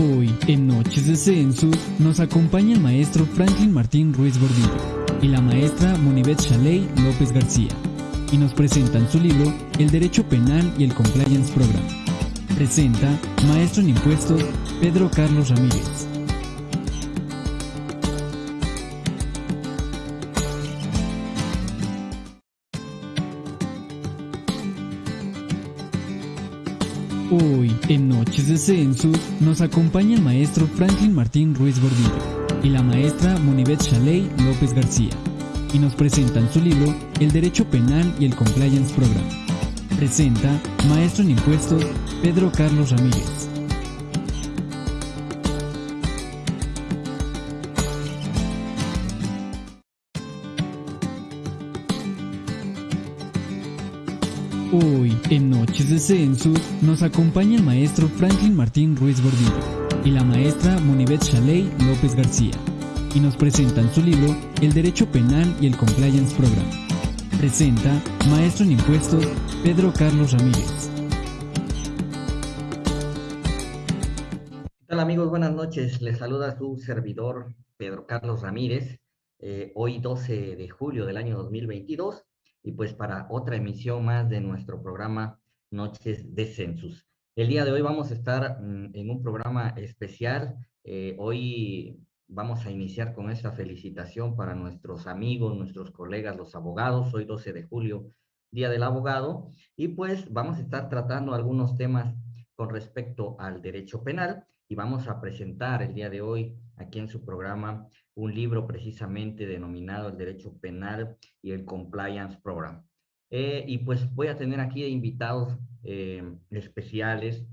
Hoy, en Noches de Census, nos acompaña el maestro Franklin Martín Ruiz Gordillo y la maestra Monibet Chaley López García, y nos presentan su libro El Derecho Penal y el Compliance Program. Presenta Maestro en Impuestos Pedro Carlos Ramírez. En Noches de Census, nos acompaña el maestro Franklin Martín Ruiz Gordillo y la maestra Monibet Chaley López García, y nos presentan su libro El Derecho Penal y el Compliance Program. Presenta Maestro en Impuestos Pedro Carlos Ramírez. En Noches de Census, nos acompaña el maestro Franklin Martín Ruiz Gordillo y la maestra Monibet Chaley López García, y nos presentan su libro El Derecho Penal y el Compliance Program. Presenta Maestro en Impuestos Pedro Carlos Ramírez. ¿Qué tal amigos? Buenas noches. Les saluda su servidor Pedro Carlos Ramírez. Eh, hoy 12 de julio del año 2022 y pues para otra emisión más de nuestro programa Noches de Census. El día de hoy vamos a estar mm, en un programa especial. Eh, hoy vamos a iniciar con esta felicitación para nuestros amigos, nuestros colegas, los abogados. Hoy 12 de julio, Día del Abogado. Y pues vamos a estar tratando algunos temas con respecto al derecho penal y vamos a presentar el día de hoy aquí en su programa un libro precisamente denominado El Derecho Penal y el Compliance Program. Eh, y pues voy a tener aquí invitados eh, especiales.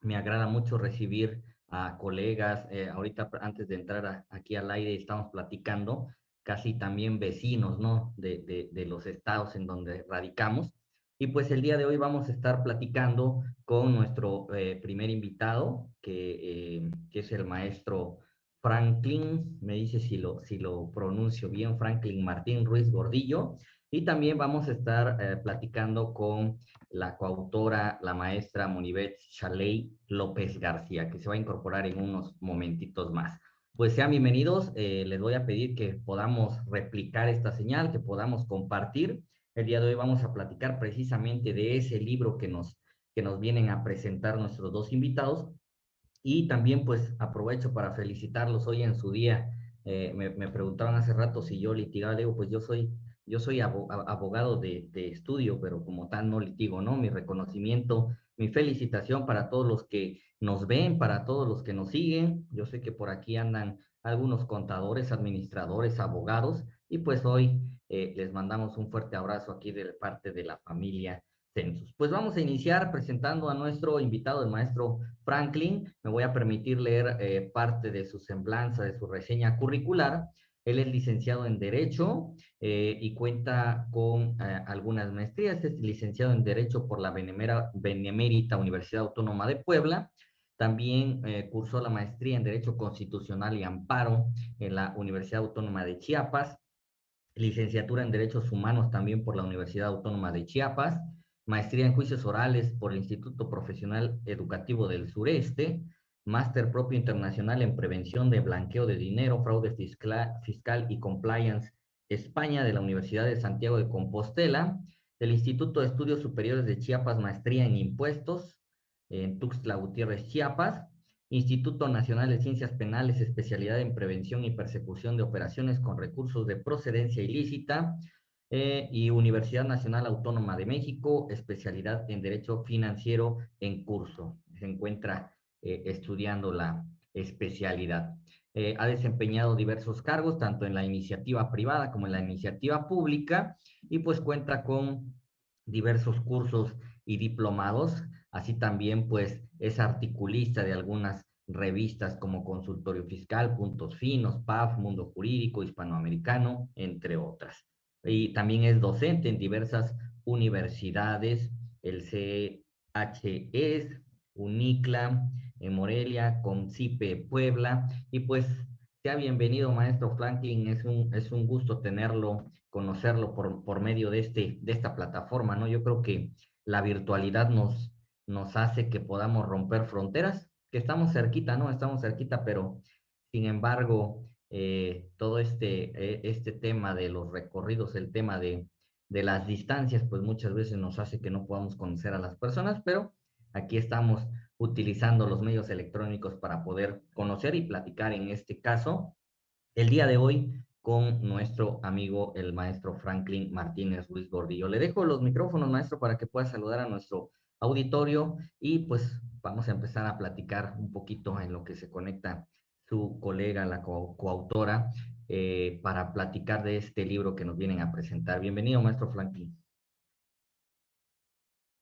Me agrada mucho recibir a colegas. Eh, ahorita antes de entrar aquí al aire estamos platicando, casi también vecinos, ¿no? De, de, los estados en donde radicamos. Y pues el día de hoy vamos a estar platicando con nuestro primer invitado, que, que es el maestro Franklin, me dice si lo, si lo pronuncio bien, Franklin Martín Ruiz Gordillo. Y también vamos a estar eh, platicando con la coautora, la maestra Monibet Chaley López García, que se va a incorporar en unos momentitos más. Pues sean bienvenidos, eh, les voy a pedir que podamos replicar esta señal, que podamos compartir. El día de hoy vamos a platicar precisamente de ese libro que nos, que nos vienen a presentar nuestros dos invitados, y también pues aprovecho para felicitarlos hoy en su día. Eh, me, me, preguntaban hace rato si yo litigaba, digo, pues yo soy, yo soy abogado de, de, estudio, pero como tal no litigo, ¿no? Mi reconocimiento, mi felicitación para todos los que nos ven, para todos los que nos siguen. Yo sé que por aquí andan algunos contadores, administradores, abogados, y pues hoy eh, les mandamos un fuerte abrazo aquí de parte de la familia Pues vamos a iniciar presentando a nuestro invitado, el maestro Franklin. Me voy a permitir leer eh, parte de su semblanza, de su reseña curricular. Él es licenciado en Derecho eh, y cuenta con eh, algunas maestrías. Es licenciado en Derecho por la Benemérita Universidad Autónoma de Puebla. También cursó la maestría en Derecho Constitucional y Amparo en la Universidad Autónoma de Chiapas. Licenciatura en Derechos Humanos también por la Universidad Autónoma de Chiapas maestría en juicios orales por el Instituto Profesional Educativo del Sureste, máster propio internacional en prevención de blanqueo de dinero, fraude fiscal, y compliance España de la Universidad de Santiago de Compostela, del Instituto de Estudios Superiores de Chiapas, maestría en impuestos en Tuxtla Gutiérrez, Chiapas, Instituto Nacional de Ciencias Penales, especialidad en prevención y persecución de operaciones con recursos de procedencia ilícita, eh, y Universidad Nacional Autónoma de México, especialidad en Derecho Financiero en curso. Se encuentra eh, estudiando la especialidad. Eh, ha desempeñado diversos cargos, tanto en la iniciativa privada como en la iniciativa pública, y pues cuenta con diversos cursos y diplomados. Así también, pues, es articulista de algunas revistas como Consultorio Fiscal, Puntos Finos, PAF, Mundo Jurídico, Hispanoamericano, entre otras y también es docente en diversas universidades, el CHES, UNICLA, en Morelia, CONCIPE Puebla, y pues sea bienvenido, maestro Franklin, es un, es un gusto tenerlo, conocerlo por, por medio de, este, de esta plataforma, ¿no? Yo creo que la virtualidad nos, nos hace que podamos romper fronteras, que estamos cerquita, ¿no? Estamos cerquita, pero sin embargo, eh, todo este, eh, este tema de los recorridos, el tema de, de las distancias, pues muchas veces nos hace que no podamos conocer a las personas, pero aquí estamos utilizando los medios electrónicos para poder conocer y platicar en este caso el día de hoy con nuestro amigo el maestro Franklin Martínez Ruiz Gordillo. Le dejo los micrófonos, maestro, para que pueda saludar a nuestro auditorio y pues vamos a empezar a platicar un poquito en lo que se conecta su colega, la coautora, eh, para platicar de este libro que nos vienen a presentar. Bienvenido, maestro Franklin.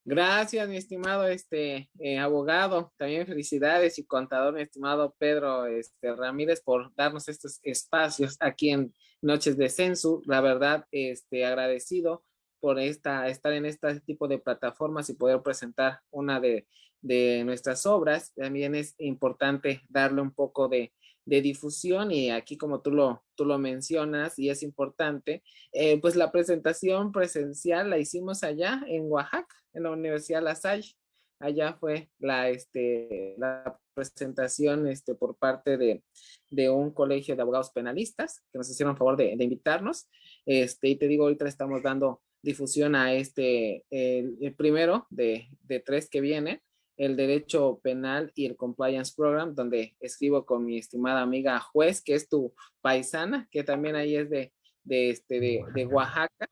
Gracias, mi estimado este eh, abogado. También felicidades y contador, mi estimado Pedro este, Ramírez, por darnos estos espacios aquí en Noches de Censu. La verdad, este, agradecido por esta, estar en este tipo de plataformas y poder presentar una de, de nuestras obras. También es importante darle un poco de, de difusión y aquí como tú lo, tú lo mencionas y es importante, eh, pues la presentación presencial la hicimos allá en Oaxaca, en la Universidad La Salle. Allá fue la, este, la presentación este, por parte de, de un colegio de abogados penalistas que nos hicieron favor de, de invitarnos. Este, y te digo, ahorita estamos dando difusión a este, el, el primero de, de tres que viene el derecho penal y el compliance program, donde escribo con mi estimada amiga juez, que es tu paisana, que también ahí es de, de, este, de, Oaxaca,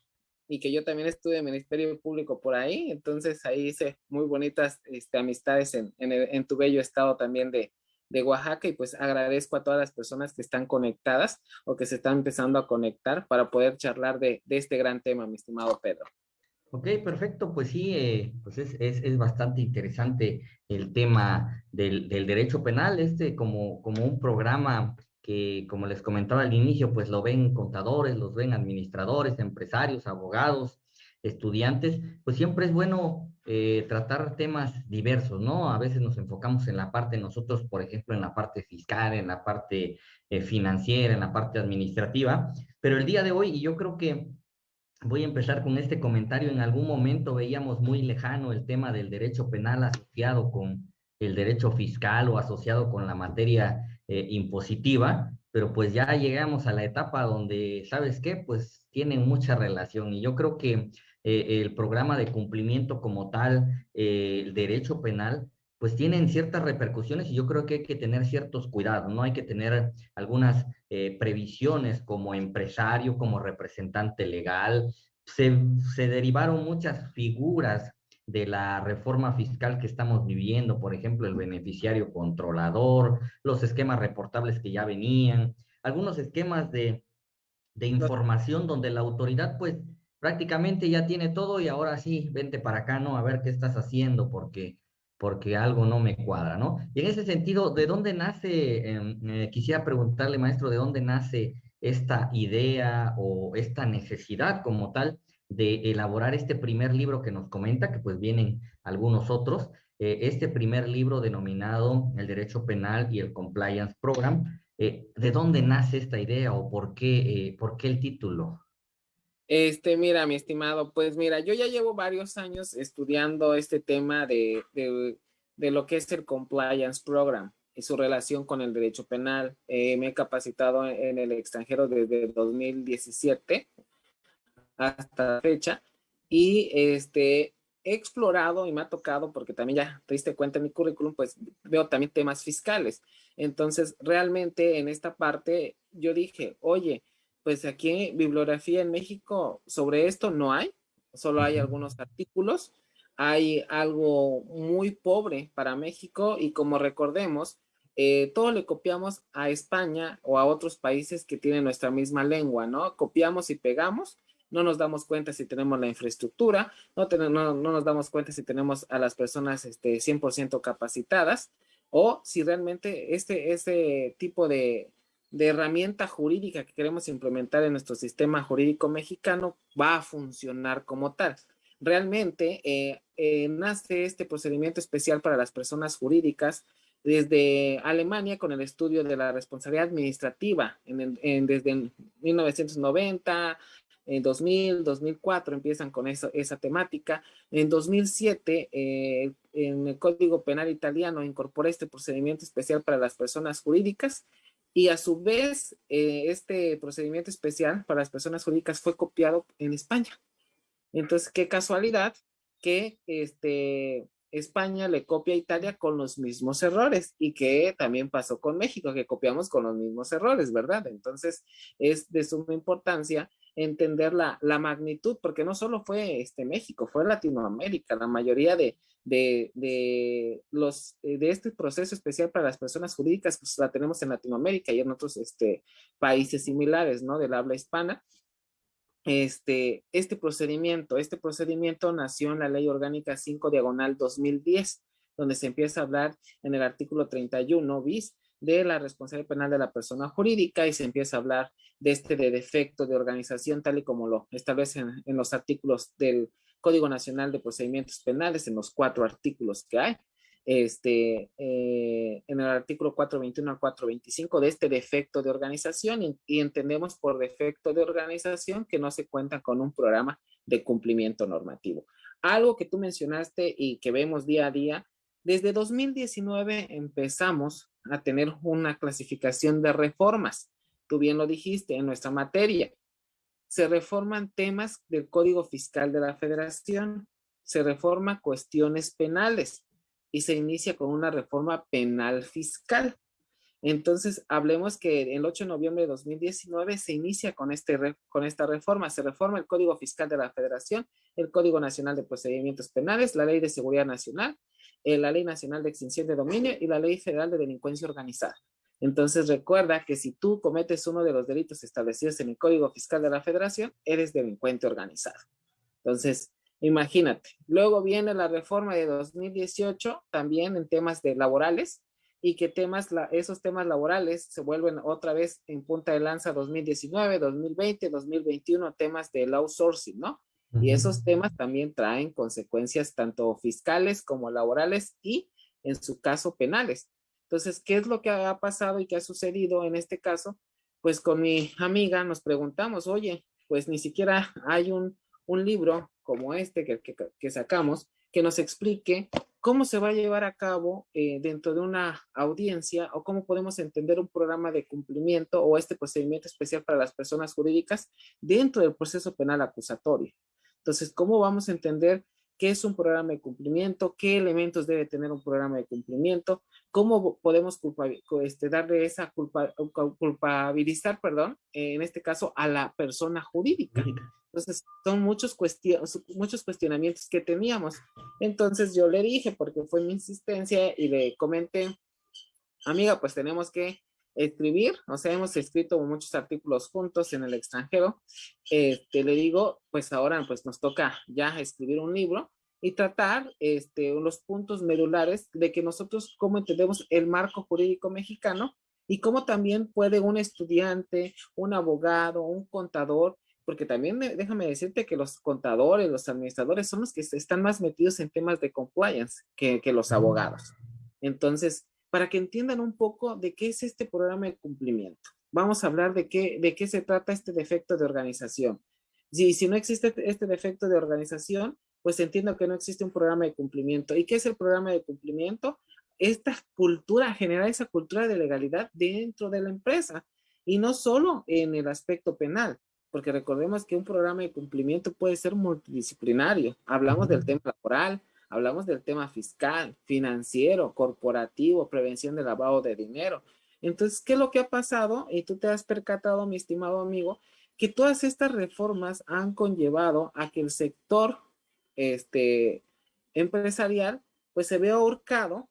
y que yo también estuve en Ministerio Público por ahí, entonces ahí hice muy bonitas este, amistades en, en, tu bello estado también de, de Oaxaca y pues agradezco a todas las personas que están conectadas o que se están empezando a conectar para poder charlar de, de este gran tema, mi estimado Pedro. Ok, perfecto. Pues sí, eh, pues es, es, bastante interesante el tema del, del, derecho penal, este como, como un programa que, como les comentaba al inicio, pues lo ven contadores, los ven administradores, empresarios, abogados, estudiantes, pues siempre es bueno eh, tratar temas diversos, ¿no? A veces nos enfocamos en la parte, nosotros, por ejemplo, en la parte fiscal, en la parte eh, financiera, en la parte administrativa, pero el día de hoy, y yo creo que Voy a empezar con este comentario. En algún momento veíamos muy lejano el tema del derecho penal asociado con el derecho fiscal o asociado con la materia eh, impositiva, pero pues ya llegamos a la etapa donde, ¿sabes qué? Pues tienen mucha relación y yo creo que eh, el programa de cumplimiento como tal, eh, el derecho penal, pues tienen ciertas repercusiones y yo creo que hay que tener ciertos cuidados, ¿no? Hay que tener algunas eh, previsiones como empresario, como representante legal. Se, se derivaron muchas figuras de la reforma fiscal que estamos viviendo, por ejemplo, el beneficiario controlador, los esquemas reportables que ya venían, algunos esquemas de, de información donde la autoridad pues prácticamente ya tiene todo y ahora sí, vente para acá, ¿no? A ver qué estás haciendo, porque porque algo no me cuadra, ¿no? Y en ese sentido, ¿de dónde nace, em, eh, quisiera preguntarle, maestro, de dónde nace esta idea o esta necesidad como tal de elaborar este primer libro que nos comenta, que pues vienen algunos otros, eh, este primer libro denominado El Derecho Penal y el Compliance Program, eh, ¿de dónde nace esta idea o por qué, por qué el título? Este, mira, mi estimado, pues mira, yo ya llevo varios años estudiando este tema de, de, lo que es el Compliance Program y su relación con el derecho penal. Eh, me he capacitado en el extranjero desde 2017 hasta fecha y este, he explorado y me ha tocado, porque también ya te diste cuenta en mi currículum, pues veo también temas fiscales. Entonces, realmente en esta parte yo dije, oye, pues aquí bibliografía en México sobre esto no hay, solo hay algunos artículos, hay algo muy pobre para México y como recordemos, eh, todo le copiamos a España o a otros países que tienen nuestra misma lengua, ¿no? Copiamos y pegamos, no nos damos cuenta si tenemos la infraestructura, no, no, no nos damos cuenta si tenemos a las personas este, 100% capacitadas o si realmente este, este tipo de, de herramienta jurídica que queremos implementar en nuestro sistema jurídico mexicano va a funcionar como tal. Realmente eh, eh, nace este procedimiento especial para las personas jurídicas desde Alemania con el estudio de la responsabilidad administrativa en, desde 1990, en 2000, 2004 empiezan con esa temática. En 2007, eh, en el Código Penal italiano incorpora este procedimiento especial para las personas jurídicas y a su vez eh, este procedimiento especial para las personas jurídicas fue copiado en España. Entonces, qué casualidad que este, España le copia a Italia con los mismos errores y que también pasó con México, que copiamos con los mismos errores, ¿verdad? Entonces, es de suma importancia entender la, la magnitud, porque no solo fue este México, fue Latinoamérica, la mayoría de, de, de, los, de este proceso especial para las personas jurídicas, pues la tenemos en Latinoamérica y en otros este, países similares, ¿no? Del habla hispana, este, este procedimiento. Este procedimiento nació en la Ley Orgánica 5 Diagonal 2010, donde se empieza a hablar en el artículo 31 bis de la responsabilidad penal de la persona jurídica y se empieza a hablar de este de defecto de organización tal y como lo establecen en los artículos del Código Nacional de Procedimientos Penales, en los cuatro artículos que hay este, eh, en el artículo 421 al 425 de este defecto de organización y, y, entendemos por defecto de organización que no se cuenta con un programa de cumplimiento normativo. Algo que tú mencionaste y que vemos día a día, desde 2019 empezamos a tener una clasificación de reformas. Tú bien lo dijiste en nuestra materia. Se reforman temas del Código Fiscal de la Federación, se reforma cuestiones penales, y se inicia con una reforma penal fiscal. Entonces, hablemos que el 8 de noviembre de 2019 se inicia con, este, con esta reforma. Se reforma el Código Fiscal de la Federación, el Código Nacional de Procedimientos Penales, la Ley de Seguridad Nacional, la Ley Nacional de Extinción de Dominio y la Ley Federal de Delincuencia Organizada. Entonces, recuerda que si tú cometes uno de los delitos establecidos en el Código Fiscal de la Federación, eres delincuente organizado. Entonces, Imagínate. Luego viene la reforma de 2018 también en temas de laborales y que temas, esos temas laborales se vuelven otra vez en punta de lanza 2019, 2020, 2021, temas del outsourcing, ¿no? Y esos temas también traen consecuencias tanto fiscales como laborales y en su caso penales. Entonces, ¿qué es lo que ha pasado y qué ha sucedido en este caso? Pues con mi amiga nos preguntamos, oye, pues ni siquiera hay un, un libro como este que, que, sacamos, que nos explique cómo se va a llevar a cabo eh, dentro de una audiencia o cómo podemos entender un programa de cumplimiento o este procedimiento especial para las personas jurídicas dentro del proceso penal acusatorio. Entonces, ¿cómo vamos a entender qué es un programa de cumplimiento, qué elementos debe tener un programa de cumplimiento, cómo podemos este, darle esa culpa, culpabilizar, perdón, en este caso a la persona jurídica. Entonces, son muchos, muchos cuestionamientos que teníamos. Entonces, yo le dije, porque fue mi insistencia, y le comenté, amiga, pues tenemos que escribir, o sea, hemos escrito muchos artículos juntos en el extranjero, este, le digo, pues ahora pues nos toca ya escribir un libro y tratar este, los puntos medulares de que nosotros cómo entendemos el marco jurídico mexicano y cómo también puede un estudiante, un abogado, un contador porque también déjame decirte que los contadores, los administradores son los que están más metidos en temas de compliance que, que los abogados. Entonces, para que entiendan un poco de qué es este programa de cumplimiento, vamos a hablar de qué, de qué se trata este defecto de organización. Si, si no existe este defecto de organización, pues entiendo que no existe un programa de cumplimiento. ¿Y qué es el programa de cumplimiento? Esta cultura, generar esa cultura de legalidad dentro de la empresa y no solo en el aspecto penal, porque recordemos que un programa de cumplimiento puede ser multidisciplinario. Hablamos del tema laboral, hablamos del tema fiscal, financiero, corporativo, prevención de lavado de dinero. Entonces, ¿qué es lo que ha pasado? Y tú te has percatado, mi estimado amigo, que todas estas reformas han conllevado a que el sector este, empresarial pues se vea ahorcado,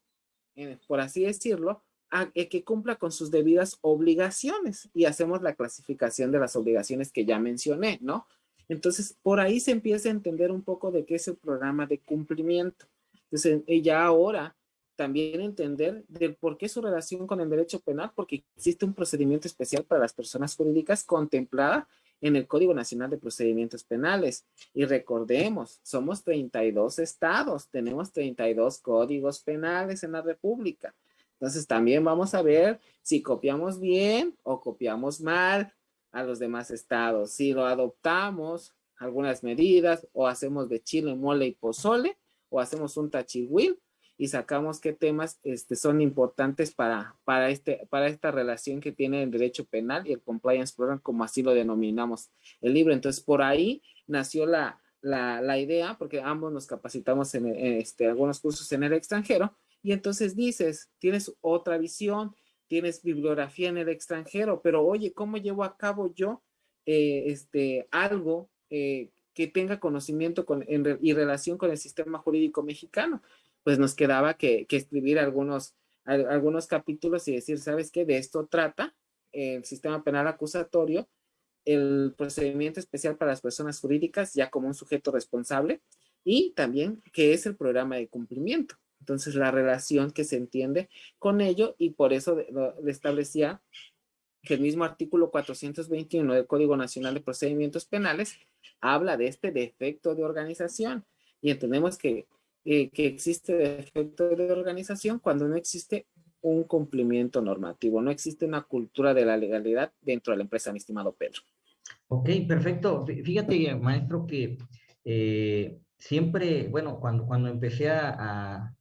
eh, por así decirlo, a, que cumpla con sus debidas obligaciones y hacemos la clasificación de las obligaciones que ya mencioné, ¿no? Entonces, por ahí se empieza a entender un poco de qué es el programa de cumplimiento. Entonces, ya ahora también entender del por qué su relación con el derecho penal, porque existe un procedimiento especial para las personas jurídicas contemplada en el Código Nacional de Procedimientos Penales. Y recordemos, somos 32 estados, tenemos 32 códigos penales en la República. Entonces también vamos a ver si copiamos bien o copiamos mal a los demás estados. Si lo adoptamos algunas medidas o hacemos de chile, mole y pozole o hacemos un tachihuil y sacamos qué temas este, son importantes para, para, este, para esta relación que tiene el derecho penal y el compliance program, como así lo denominamos el libro. Entonces, por ahí nació la, la, idea, porque ambos nos capacitamos en, este, algunos cursos en el extranjero, y entonces dices, tienes otra visión, tienes bibliografía en el extranjero, pero oye, ¿cómo llevo a cabo yo eh, este, algo eh, que tenga conocimiento con, y relación con el sistema jurídico mexicano? Pues nos quedaba que, escribir algunos, algunos capítulos y decir, ¿sabes qué? De esto trata el sistema penal acusatorio el procedimiento especial para las personas jurídicas ya como un sujeto responsable y también que es el programa de cumplimiento. Entonces, la relación que se entiende con ello y por eso le establecía que el mismo artículo 421 del Código Nacional de Procedimientos Penales habla de este defecto de organización y entendemos que, eh, que existe defecto de organización cuando no existe un cumplimiento normativo, no existe una cultura de la legalidad dentro de la empresa, mi estimado Pedro. Ok, perfecto. Fíjate, maestro, que eh, siempre, bueno, cuando, cuando empecé a,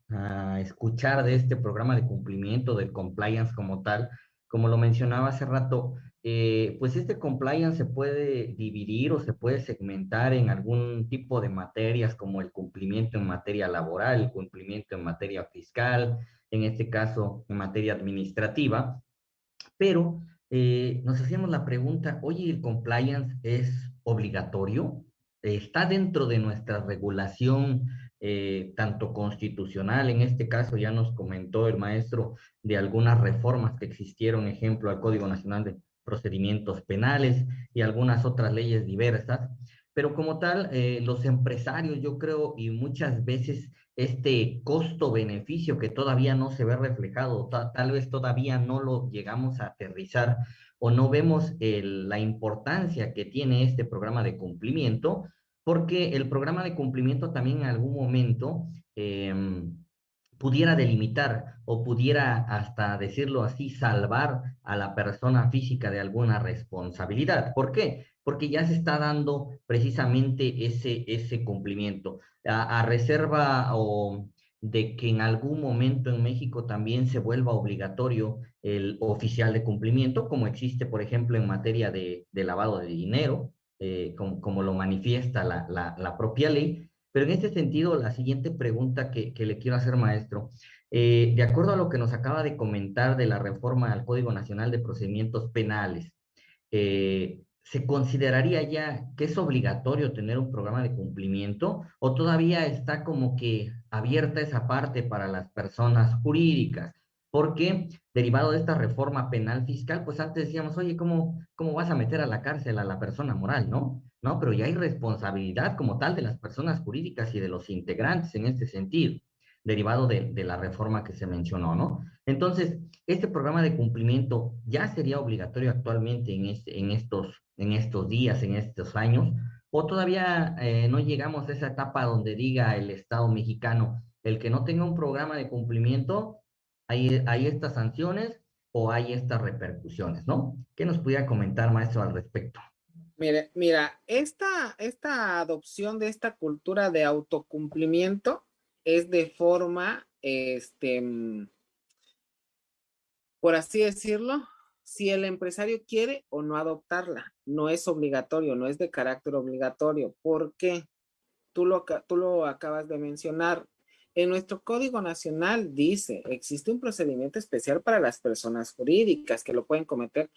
escuchar de este programa de cumplimiento, del compliance como tal, como lo mencionaba hace rato, eh, pues este compliance se puede dividir o se puede segmentar en algún tipo de materias como el cumplimiento en materia laboral, el cumplimiento en materia fiscal, en este caso en materia administrativa, pero eh, nos hacíamos la pregunta, oye, ¿el compliance es obligatorio? ¿Está dentro de nuestra regulación eh, tanto constitucional, en este caso ya nos comentó el maestro de algunas reformas que existieron, ejemplo, al Código Nacional de Procedimientos Penales y algunas otras leyes diversas, pero como tal, eh, los empresarios, yo creo, y muchas veces este costo-beneficio que todavía no se ve reflejado, tal vez todavía no lo llegamos a aterrizar o no vemos la importancia que tiene este programa de cumplimiento, porque el programa de cumplimiento también en algún momento em, pudiera delimitar o pudiera hasta decirlo así, salvar a la persona física de alguna responsabilidad. ¿Por qué? Porque ya se está dando precisamente ese, ese cumplimiento a, reserva o de que en algún momento en México también se vuelva obligatorio el oficial de cumplimiento, como existe, por ejemplo, en materia de, lavado de dinero, eh, como, lo manifiesta la, propia ley. Pero en este sentido, la siguiente pregunta que, le quiero hacer, maestro, eh, de acuerdo a lo que nos acaba de comentar de la reforma al Código Nacional de Procedimientos Penales, eh, ¿se consideraría ya que es obligatorio tener un programa de cumplimiento o todavía está como que abierta esa parte para las personas jurídicas? Porque derivado de esta reforma penal fiscal, pues antes decíamos, oye, ¿cómo, cómo vas a meter a la cárcel a la persona moral, no? No, pero ya hay responsabilidad como tal de las personas jurídicas y de los integrantes en este sentido derivado de, la reforma que se mencionó, ¿no? Entonces, este programa de cumplimiento ya sería obligatorio actualmente en, este, estos, en estos días, en estos años, o todavía eh, no llegamos a esa etapa donde diga el Estado mexicano, el que no tenga un programa de cumplimiento, hay, estas sanciones o hay estas repercusiones, ¿no? ¿Qué nos pudiera comentar, maestro, al respecto? Mire, mira, esta, esta adopción de esta cultura de autocumplimiento es de forma, este, por así decirlo, si el empresario quiere o no adoptarla. No es obligatorio, no es de carácter obligatorio. ¿Por qué? Tú lo, tú lo acabas de mencionar. En nuestro Código Nacional dice, existe un procedimiento especial para las personas jurídicas que lo pueden cometer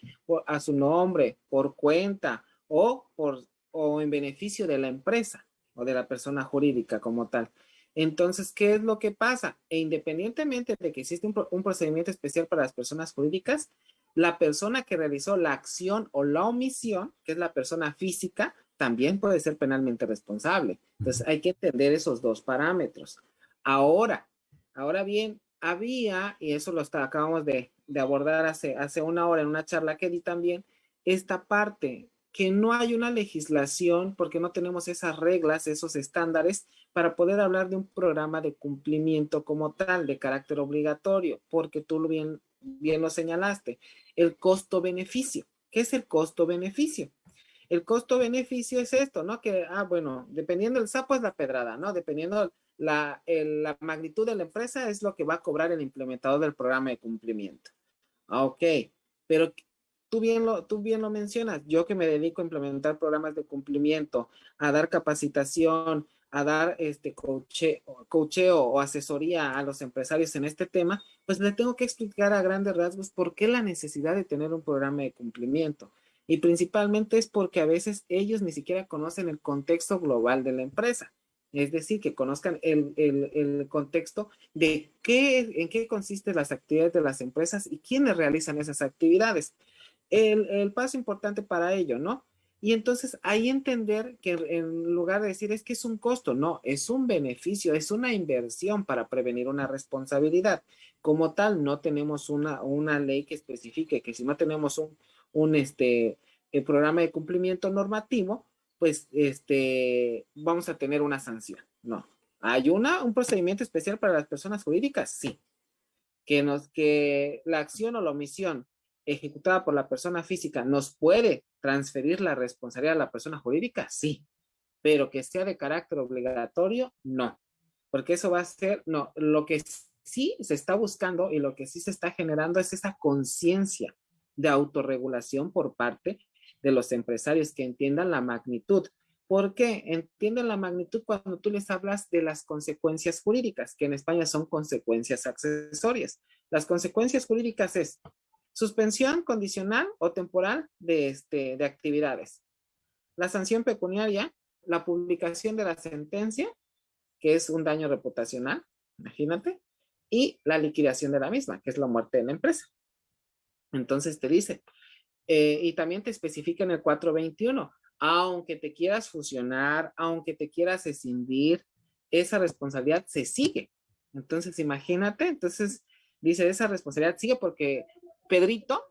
a su nombre, por cuenta o, por, o en beneficio de la empresa o de la persona jurídica como tal. Entonces, ¿qué es lo que pasa? E independientemente de que existe un, procedimiento especial para las personas jurídicas, la persona que realizó la acción o la omisión, que es la persona física, también puede ser penalmente responsable. Entonces, hay que entender esos dos parámetros. Ahora, ahora bien, había, y eso lo está, acabamos de, abordar hace, hace una hora en una charla que di también, esta parte que no hay una legislación porque no tenemos esas reglas, esos estándares para poder hablar de un programa de cumplimiento como tal, de carácter obligatorio, porque tú bien, bien lo señalaste, el costo-beneficio. ¿Qué es el costo-beneficio? el costo-beneficio es esto, ¿no? Que, ah, bueno, dependiendo del sapo es la pedrada, ¿no? Dependiendo la, la magnitud de la empresa es lo que va a cobrar el implementador del programa de cumplimiento. Ah, ok, pero tú bien, lo, tú bien lo mencionas, yo que me dedico a implementar programas de cumplimiento, a dar capacitación, a dar este coche, cocheo o asesoría a los empresarios en este tema, pues le tengo que explicar a grandes rasgos por qué la necesidad de tener un programa de cumplimiento. Y principalmente es porque a veces ellos ni siquiera conocen el contexto global de la empresa. Es decir, que conozcan el, el, contexto de qué, en qué consisten las actividades de las empresas y quiénes realizan esas actividades. El, paso importante para ello, ¿no? Y entonces ahí entender que en lugar de decir es que es un costo, no, es un beneficio, es una inversión para prevenir una responsabilidad. Como tal, no tenemos una, una ley que especifique que si no tenemos un, un este, el programa de cumplimiento normativo, pues este, vamos a tener una sanción. No. ¿Hay una, un procedimiento especial para las personas jurídicas? Sí. Que, nos, que la acción o la omisión ejecutada por la persona física nos puede transferir la responsabilidad a la persona jurídica, sí, pero que sea de carácter obligatorio, no, porque eso va a ser, no, lo que sí se está buscando y lo que sí se está generando es esa conciencia de autorregulación por parte de los empresarios que entiendan la magnitud. ¿Por qué? Entienden la magnitud cuando tú les hablas de las consecuencias jurídicas, que en España son consecuencias accesorias. Las consecuencias jurídicas es Suspensión condicional o temporal de, este, de actividades. La sanción pecuniaria, la publicación de la sentencia, que es un daño reputacional, imagínate, y la liquidación de la misma, que es la muerte de la empresa. Entonces te dice, eh, y también te especifica en el 421, aunque te quieras fusionar, aunque te quieras escindir, esa responsabilidad se sigue. Entonces, imagínate, entonces dice, esa responsabilidad sigue porque Pedrito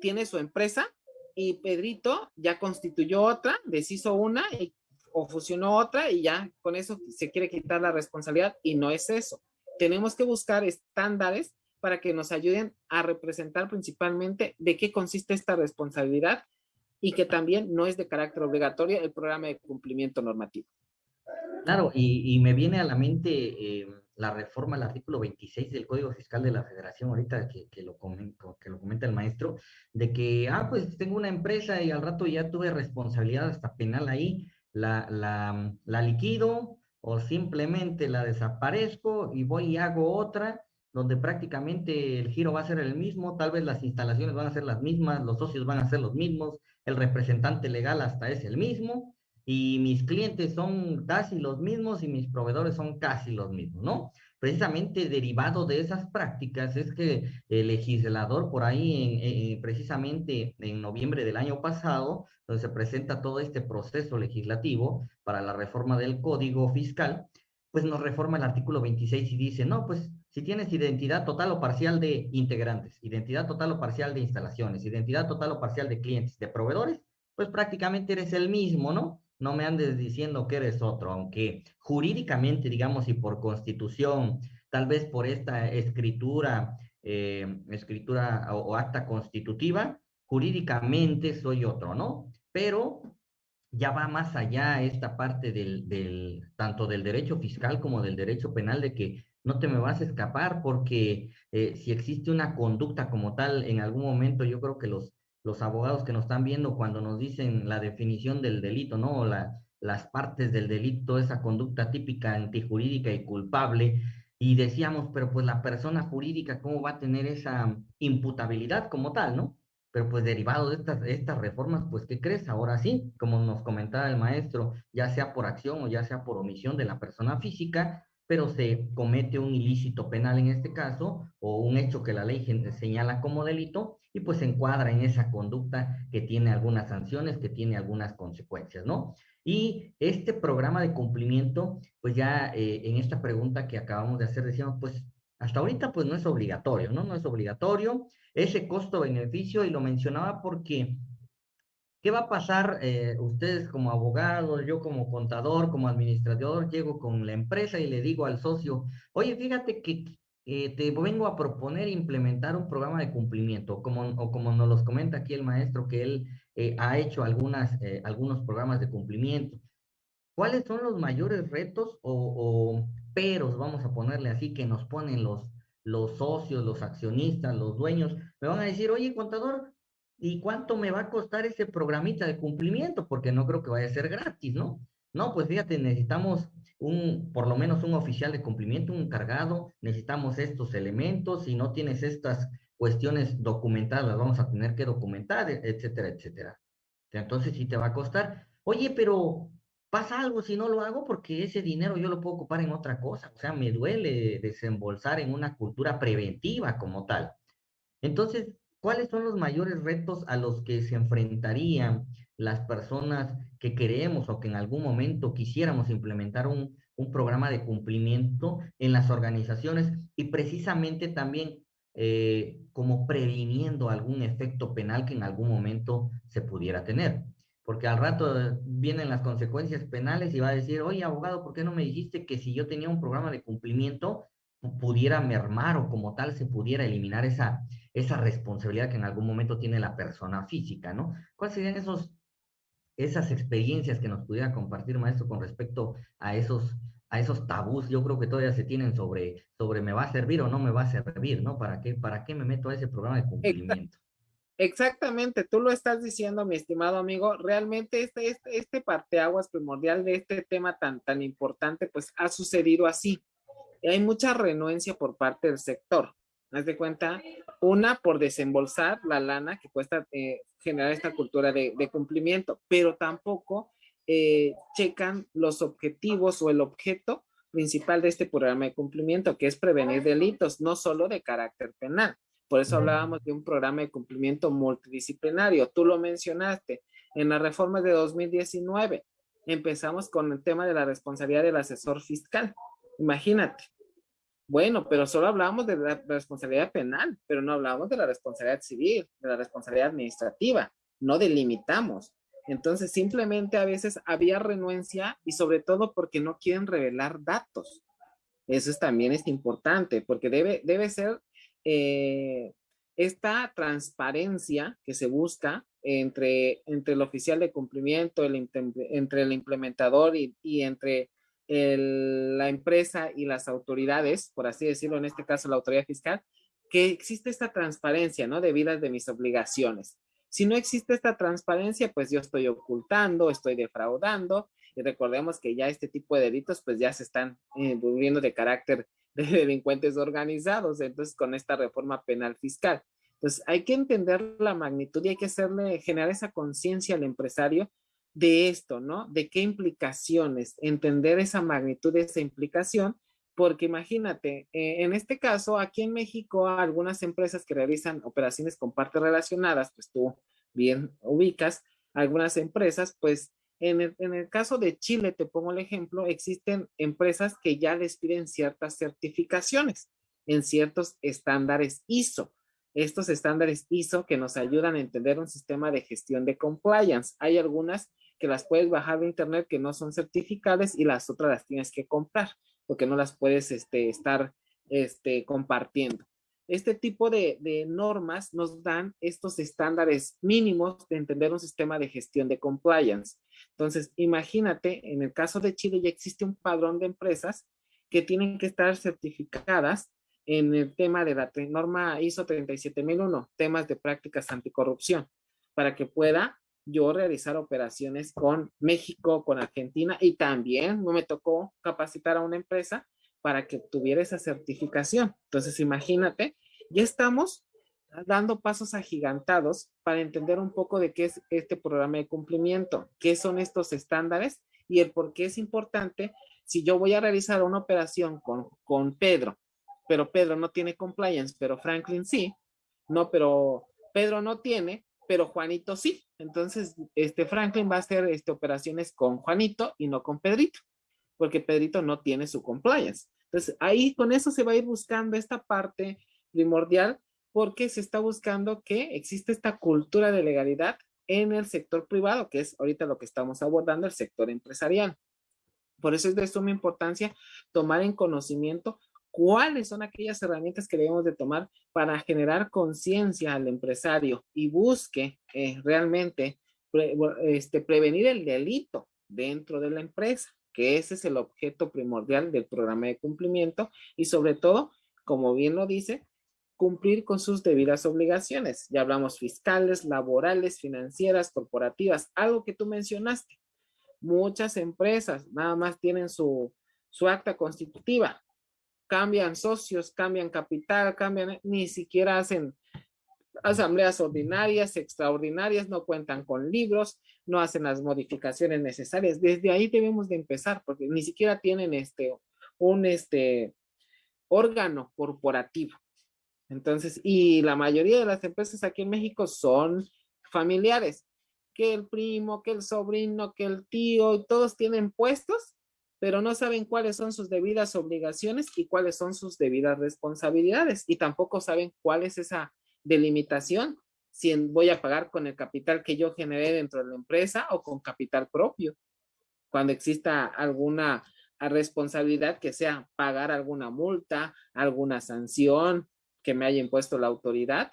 tiene su empresa y Pedrito ya constituyó otra, deshizo una o fusionó otra y ya con eso se quiere quitar la responsabilidad y no es eso. Tenemos que buscar estándares para que nos ayuden a representar principalmente de qué consiste esta responsabilidad y que también no es de carácter obligatorio el programa de cumplimiento normativo. Claro, y, me viene a la mente eh, la reforma al artículo 26 del Código Fiscal de la Federación, ahorita que, que, lo comento, que lo comenta el maestro, de que, ah, pues tengo una empresa y al rato ya tuve responsabilidad hasta penal ahí, la, la, la liquido o simplemente la desaparezco y voy y hago otra donde prácticamente el giro va a ser el mismo, tal vez las instalaciones van a ser las mismas, los socios van a ser los mismos, el representante legal hasta es el mismo, y mis clientes son casi los mismos y mis proveedores son casi los mismos, ¿no? Precisamente derivado de esas prácticas es que el legislador por ahí, en, precisamente en noviembre del año pasado, donde se presenta todo este proceso legislativo para la reforma del código fiscal, pues nos reforma el artículo 26 y dice, no, pues si tienes identidad total o parcial de integrantes, identidad total o parcial de instalaciones, identidad total o parcial de clientes, de proveedores, pues prácticamente eres el mismo, ¿no? no me andes diciendo que eres otro, aunque jurídicamente, digamos, y por constitución, tal vez por esta escritura, eh, escritura o, acta constitutiva, jurídicamente soy otro, ¿no? Pero ya va más allá esta parte del, del, tanto del derecho fiscal como del derecho penal de que no te me vas a escapar porque eh, si existe una conducta como tal, en algún momento yo creo que los los abogados que nos están viendo cuando nos dicen la definición del delito, ¿no? La, las partes del delito, esa conducta típica antijurídica y culpable. Y decíamos, pero pues la persona jurídica, ¿cómo va a tener esa imputabilidad como tal, ¿no? Pero pues derivado de estas, estas reformas, pues ¿qué crees? Ahora sí, como nos comentaba el maestro, ya sea por acción o ya sea por omisión de la persona física, pero se comete un ilícito penal en este caso, o un hecho que la ley señala como delito, y pues se encuadra en esa conducta que tiene algunas sanciones, que tiene algunas consecuencias, ¿no? Y este programa de cumplimiento, pues ya eh, en esta pregunta que acabamos de hacer, decíamos, pues hasta ahorita pues no es obligatorio, ¿no? No es obligatorio ese costo-beneficio, y lo mencionaba porque ¿Qué va a pasar eh, ustedes como abogados, yo como contador, como administrador, llego con la empresa y le digo al socio, oye, fíjate que eh, te vengo a proponer implementar un programa de cumplimiento, como, o como nos los comenta aquí el maestro, que él eh, ha hecho algunas, eh, algunos programas de cumplimiento. ¿Cuáles son los mayores retos o, peros, vamos a ponerle así, que nos ponen los, los socios, los accionistas, los dueños? Me van a decir, oye, contador, ¿y cuánto me va a costar ese programita de cumplimiento? Porque no creo que vaya a ser gratis, ¿no? No, pues fíjate, necesitamos un, por lo menos un oficial de cumplimiento, un encargado, necesitamos estos elementos, si no tienes estas cuestiones documentadas, las vamos a tener que documentar, etcétera, etcétera. Entonces sí te va a costar. Oye, pero pasa algo si no lo hago porque ese dinero yo lo puedo ocupar en otra cosa. O sea, me duele desembolsar en una cultura preventiva como tal. Entonces, ¿cuáles son los mayores retos a los que se enfrentarían las personas que queremos o que en algún momento quisiéramos implementar un, un programa de cumplimiento en las organizaciones y precisamente también eh, como previniendo algún efecto penal que en algún momento se pudiera tener. Porque al rato vienen las consecuencias penales y va a decir, oye, abogado, ¿por qué no me dijiste que si yo tenía un programa de cumplimiento pudiera mermar o como tal se pudiera eliminar esa, esa responsabilidad que en algún momento tiene la persona física, ¿no? ¿Cuáles serían esos, esas experiencias que nos pudiera compartir, maestro, con respecto a esos a esos tabús, yo creo que todavía se tienen sobre, sobre me va a servir o no me va a servir, ¿no? ¿Para qué, para qué me meto a ese programa de cumplimiento? Exactamente, tú lo estás diciendo, mi estimado amigo. Realmente este, este, este parteaguas primordial de este tema tan, tan importante, pues ha sucedido así. Y hay mucha renuencia por parte del sector. Haz de cuenta, una por desembolsar la lana que cuesta eh, generar esta cultura de, de cumplimiento, pero tampoco eh, checan los objetivos o el objeto principal de este programa de cumplimiento, que es prevenir delitos, no solo de carácter penal. Por eso hablábamos de un programa de cumplimiento multidisciplinario. Tú lo mencionaste en la reforma de 2019. Empezamos con el tema de la responsabilidad del asesor fiscal. Imagínate. Bueno, pero solo hablábamos de la responsabilidad penal, pero no hablábamos de la responsabilidad civil, de la responsabilidad administrativa. No delimitamos. Entonces, simplemente a veces había renuencia y sobre todo porque no quieren revelar datos. Eso es, también es importante porque debe, debe ser eh, esta transparencia que se busca entre, entre el oficial de cumplimiento, el, entre el implementador y, entre la empresa y las autoridades, por así decirlo, en este caso la autoridad fiscal, que existe esta transparencia, ¿no? Debidas de mis obligaciones. Si no existe esta transparencia, pues yo estoy ocultando, estoy defraudando y recordemos que ya este tipo de delitos pues ya se están eh, volviendo de carácter de delincuentes organizados, entonces con esta reforma penal fiscal. Entonces hay que entender la magnitud y hay que hacerle, generar esa conciencia al empresario de esto, ¿no? De qué implicaciones, entender esa magnitud de esa implicación porque imagínate, eh, en este caso, aquí en México, algunas empresas que realizan operaciones con partes relacionadas, pues tú bien ubicas, algunas empresas, pues en el, en el caso de Chile, te pongo el ejemplo, existen empresas que ya les piden ciertas certificaciones en ciertos estándares ISO. Estos estándares ISO que nos ayudan a entender un sistema de gestión de compliance. Hay algunas que las puedes bajar de internet que no son certificadas y las otras las tienes que comprar porque no las puedes este, estar este, compartiendo. Este tipo de, de, normas nos dan estos estándares mínimos de entender un sistema de gestión de compliance. Entonces, imagínate, en el caso de Chile ya existe un padrón de empresas que tienen que estar certificadas en el tema de la norma ISO 37001, temas de prácticas anticorrupción, para que pueda yo realizar operaciones con México, con Argentina y también me tocó capacitar a una empresa para que tuviera esa certificación. Entonces, imagínate, ya estamos dando pasos agigantados para entender un poco de qué es este programa de cumplimiento, qué son estos estándares y el por qué es importante si yo voy a realizar una operación con, con Pedro, pero Pedro no tiene compliance, pero Franklin sí, no, pero Pedro no tiene, pero Juanito sí. Entonces, este Franklin va a hacer este, operaciones con Juanito y no con Pedrito, porque Pedrito no tiene su compliance. Entonces, ahí con eso se va a ir buscando esta parte primordial porque se está buscando que existe esta cultura de legalidad en el sector privado, que es ahorita lo que estamos abordando, el sector empresarial. Por eso es de suma importancia tomar en conocimiento cuáles son aquellas herramientas que debemos de tomar para generar conciencia al empresario y busque eh, realmente este, prevenir el delito dentro de la empresa, que ese es el objeto primordial del programa de cumplimiento y sobre todo, como bien lo dice, cumplir con sus debidas obligaciones. Ya hablamos fiscales, laborales, financieras, corporativas, algo que tú mencionaste. Muchas empresas nada más tienen su, su acta constitutiva, cambian socios, cambian capital, cambian, ni siquiera hacen asambleas ordinarias, extraordinarias, no cuentan con libros, no hacen las modificaciones necesarias. Desde ahí debemos de empezar, porque ni siquiera tienen este, un este, órgano corporativo. Entonces, y la mayoría de las empresas aquí en México son familiares, que el primo, que el sobrino, que el tío, todos tienen puestos, pero no saben cuáles son sus debidas obligaciones y cuáles son sus debidas responsabilidades, y tampoco saben cuál es esa delimitación, si voy a pagar con el capital que yo generé dentro de la empresa o con capital propio, cuando exista alguna responsabilidad que sea pagar alguna multa, alguna sanción, que me haya impuesto la autoridad,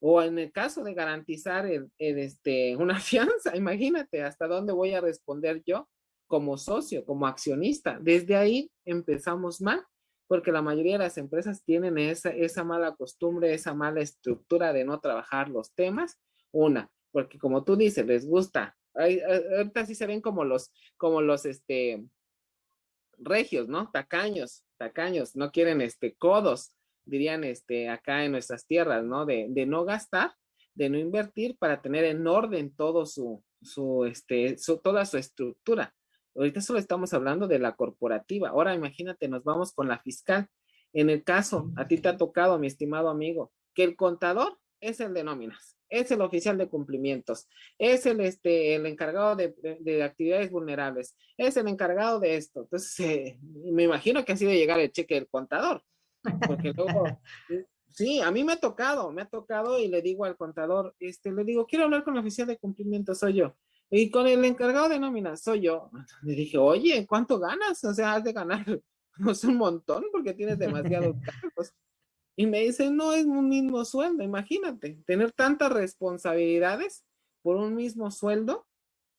o en el caso de garantizar este, una fianza, imagínate hasta dónde voy a responder yo como socio, como accionista. Desde ahí empezamos mal, porque la mayoría de las empresas tienen esa, esa mala costumbre, esa mala estructura de no trabajar los temas. Una, porque como tú dices, les gusta. ahorita sí se ven como los, como los, este, regios, ¿no? Tacaños, tacaños, no quieren, este, codos dirían este, acá en nuestras tierras, ¿no? De, de no gastar, de no invertir para tener en orden todo su, su, este, toda su estructura. Ahorita solo estamos hablando de la corporativa. Ahora imagínate, nos vamos con la fiscal. En el caso, a ti te ha tocado, mi estimado amigo, que el contador es el de nóminas, es el oficial de cumplimientos, es el, este, el encargado de, de, actividades vulnerables, es el encargado de esto. Entonces, eh, me imagino que ha sido llegar el cheque del contador. Porque luego, sí, a mí me ha tocado, me ha tocado y le digo al contador, este, le digo, quiero hablar con el oficial de cumplimiento, soy yo. Y con el encargado de nómina, soy yo. Le dije, oye, ¿cuánto ganas? O sea, has de ganar pues, un montón porque tienes demasiados cargos. Y me dice, no es un mismo sueldo, imagínate, tener tantas responsabilidades por un mismo sueldo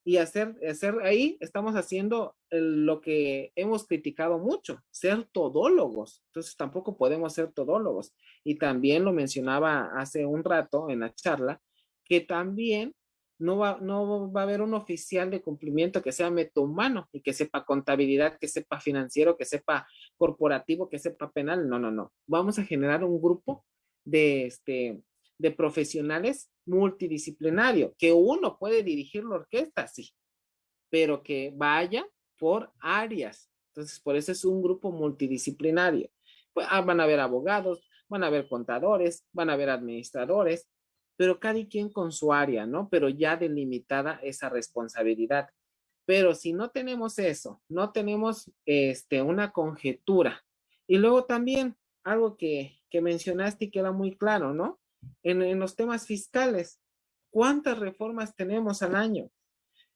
y hacer, hacer ahí estamos haciendo lo que hemos criticado mucho, ser todólogos. Entonces tampoco podemos ser todólogos. Y también lo mencionaba hace un rato en la charla, que también no va, no va a haber un oficial de cumplimiento que sea metahumano y que sepa contabilidad, que sepa financiero, que sepa corporativo, que sepa penal. No, no, no. Vamos a generar un grupo de, este, de profesionales multidisciplinario, que uno puede dirigir la orquesta, sí, pero que vaya por áreas. Entonces, por eso es un grupo multidisciplinario. Pues, ah, van a haber abogados, van a haber contadores, van a haber administradores, pero cada quien con su área, ¿no? Pero ya delimitada esa responsabilidad. Pero si no tenemos eso, no tenemos este, una conjetura. Y luego también algo que, que mencionaste y queda muy claro, ¿no? en, los temas fiscales. ¿Cuántas reformas tenemos al año?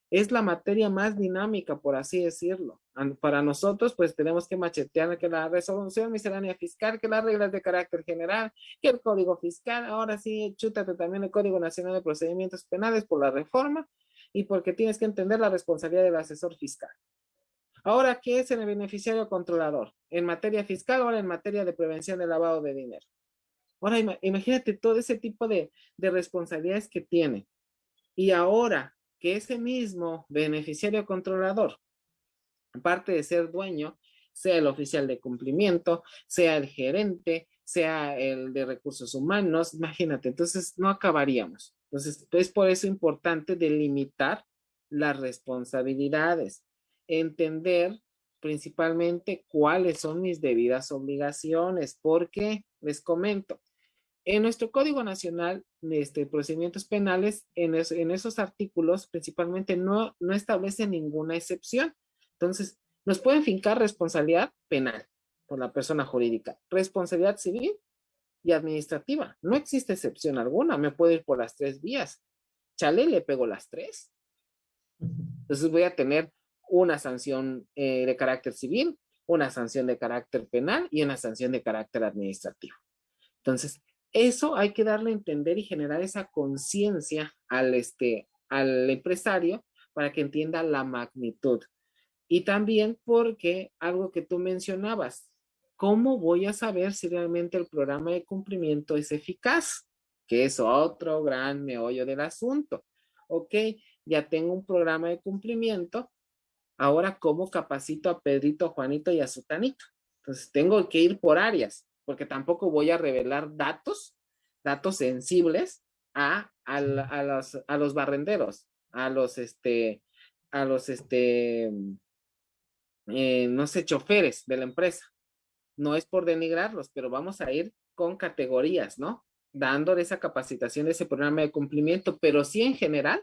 Es la materia más dinámica, por así decirlo. Para nosotros, pues tenemos que machetear que la resolución miscelánea fiscal, que las reglas de carácter general, que el código fiscal, ahora sí, chútate también el Código Nacional de Procedimientos Penales por la reforma y porque tienes que entender la responsabilidad del asesor fiscal. Ahora, ¿qué es el beneficiario controlador? En materia fiscal, ahora en materia de prevención del lavado de dinero. Ahora imagínate todo ese tipo de, responsabilidades que tiene. Y ahora que ese mismo beneficiario controlador, aparte de ser dueño, sea el oficial de cumplimiento, sea el gerente, sea el de recursos humanos, imagínate, entonces no acabaríamos. Entonces, es por eso importante delimitar las responsabilidades, entender principalmente cuáles son mis debidas obligaciones, porque les comento, en nuestro Código Nacional de este, Procedimientos Penales, en, esos artículos principalmente no, no establece ninguna excepción. Entonces, nos pueden fincar responsabilidad penal por la persona jurídica, responsabilidad civil y administrativa. No existe excepción alguna, me puedo ir por las tres vías. Chale, le pego las tres. Entonces voy a tener una sanción eh, de carácter civil, una sanción de carácter penal y una sanción de carácter administrativo. Entonces, eso hay que darle a entender y generar esa conciencia al, este, al empresario para que entienda la magnitud. Y también porque algo que tú mencionabas, ¿cómo voy a saber si realmente el programa de cumplimiento es eficaz? Que es otro gran meollo del asunto. Ok, ya tengo un programa de cumplimiento, ahora cómo capacito a Pedrito, Juanito y a Sutanito. Entonces tengo que ir por áreas, porque tampoco voy a revelar datos, datos sensibles a, a, los, a los barrenderos, a los, este, a los, este, eh, no sé, choferes de la empresa. No es por denigrarlos, pero vamos a ir con categorías, ¿no? Dando esa capacitación, ese programa de cumplimiento, pero sí en general,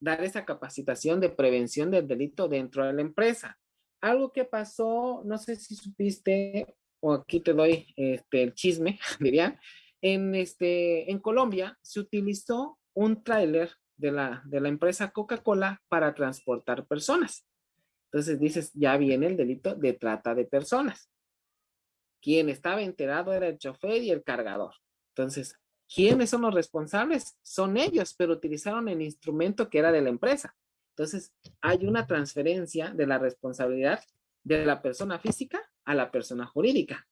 dar esa capacitación de prevención del delito dentro de la empresa. Algo que pasó, no sé si supiste, o aquí te doy este, el chisme, diría, en, este, en Colombia se utilizó un tráiler de la, de la empresa Coca-Cola para transportar personas. Entonces dices, ya viene el delito de trata de personas. Quien estaba enterado era el chofer y el cargador. Entonces, ¿quiénes son los responsables? Son ellos, pero utilizaron el instrumento que era de la empresa. Entonces, hay una transferencia de la responsabilidad de la persona física a la persona jurídica,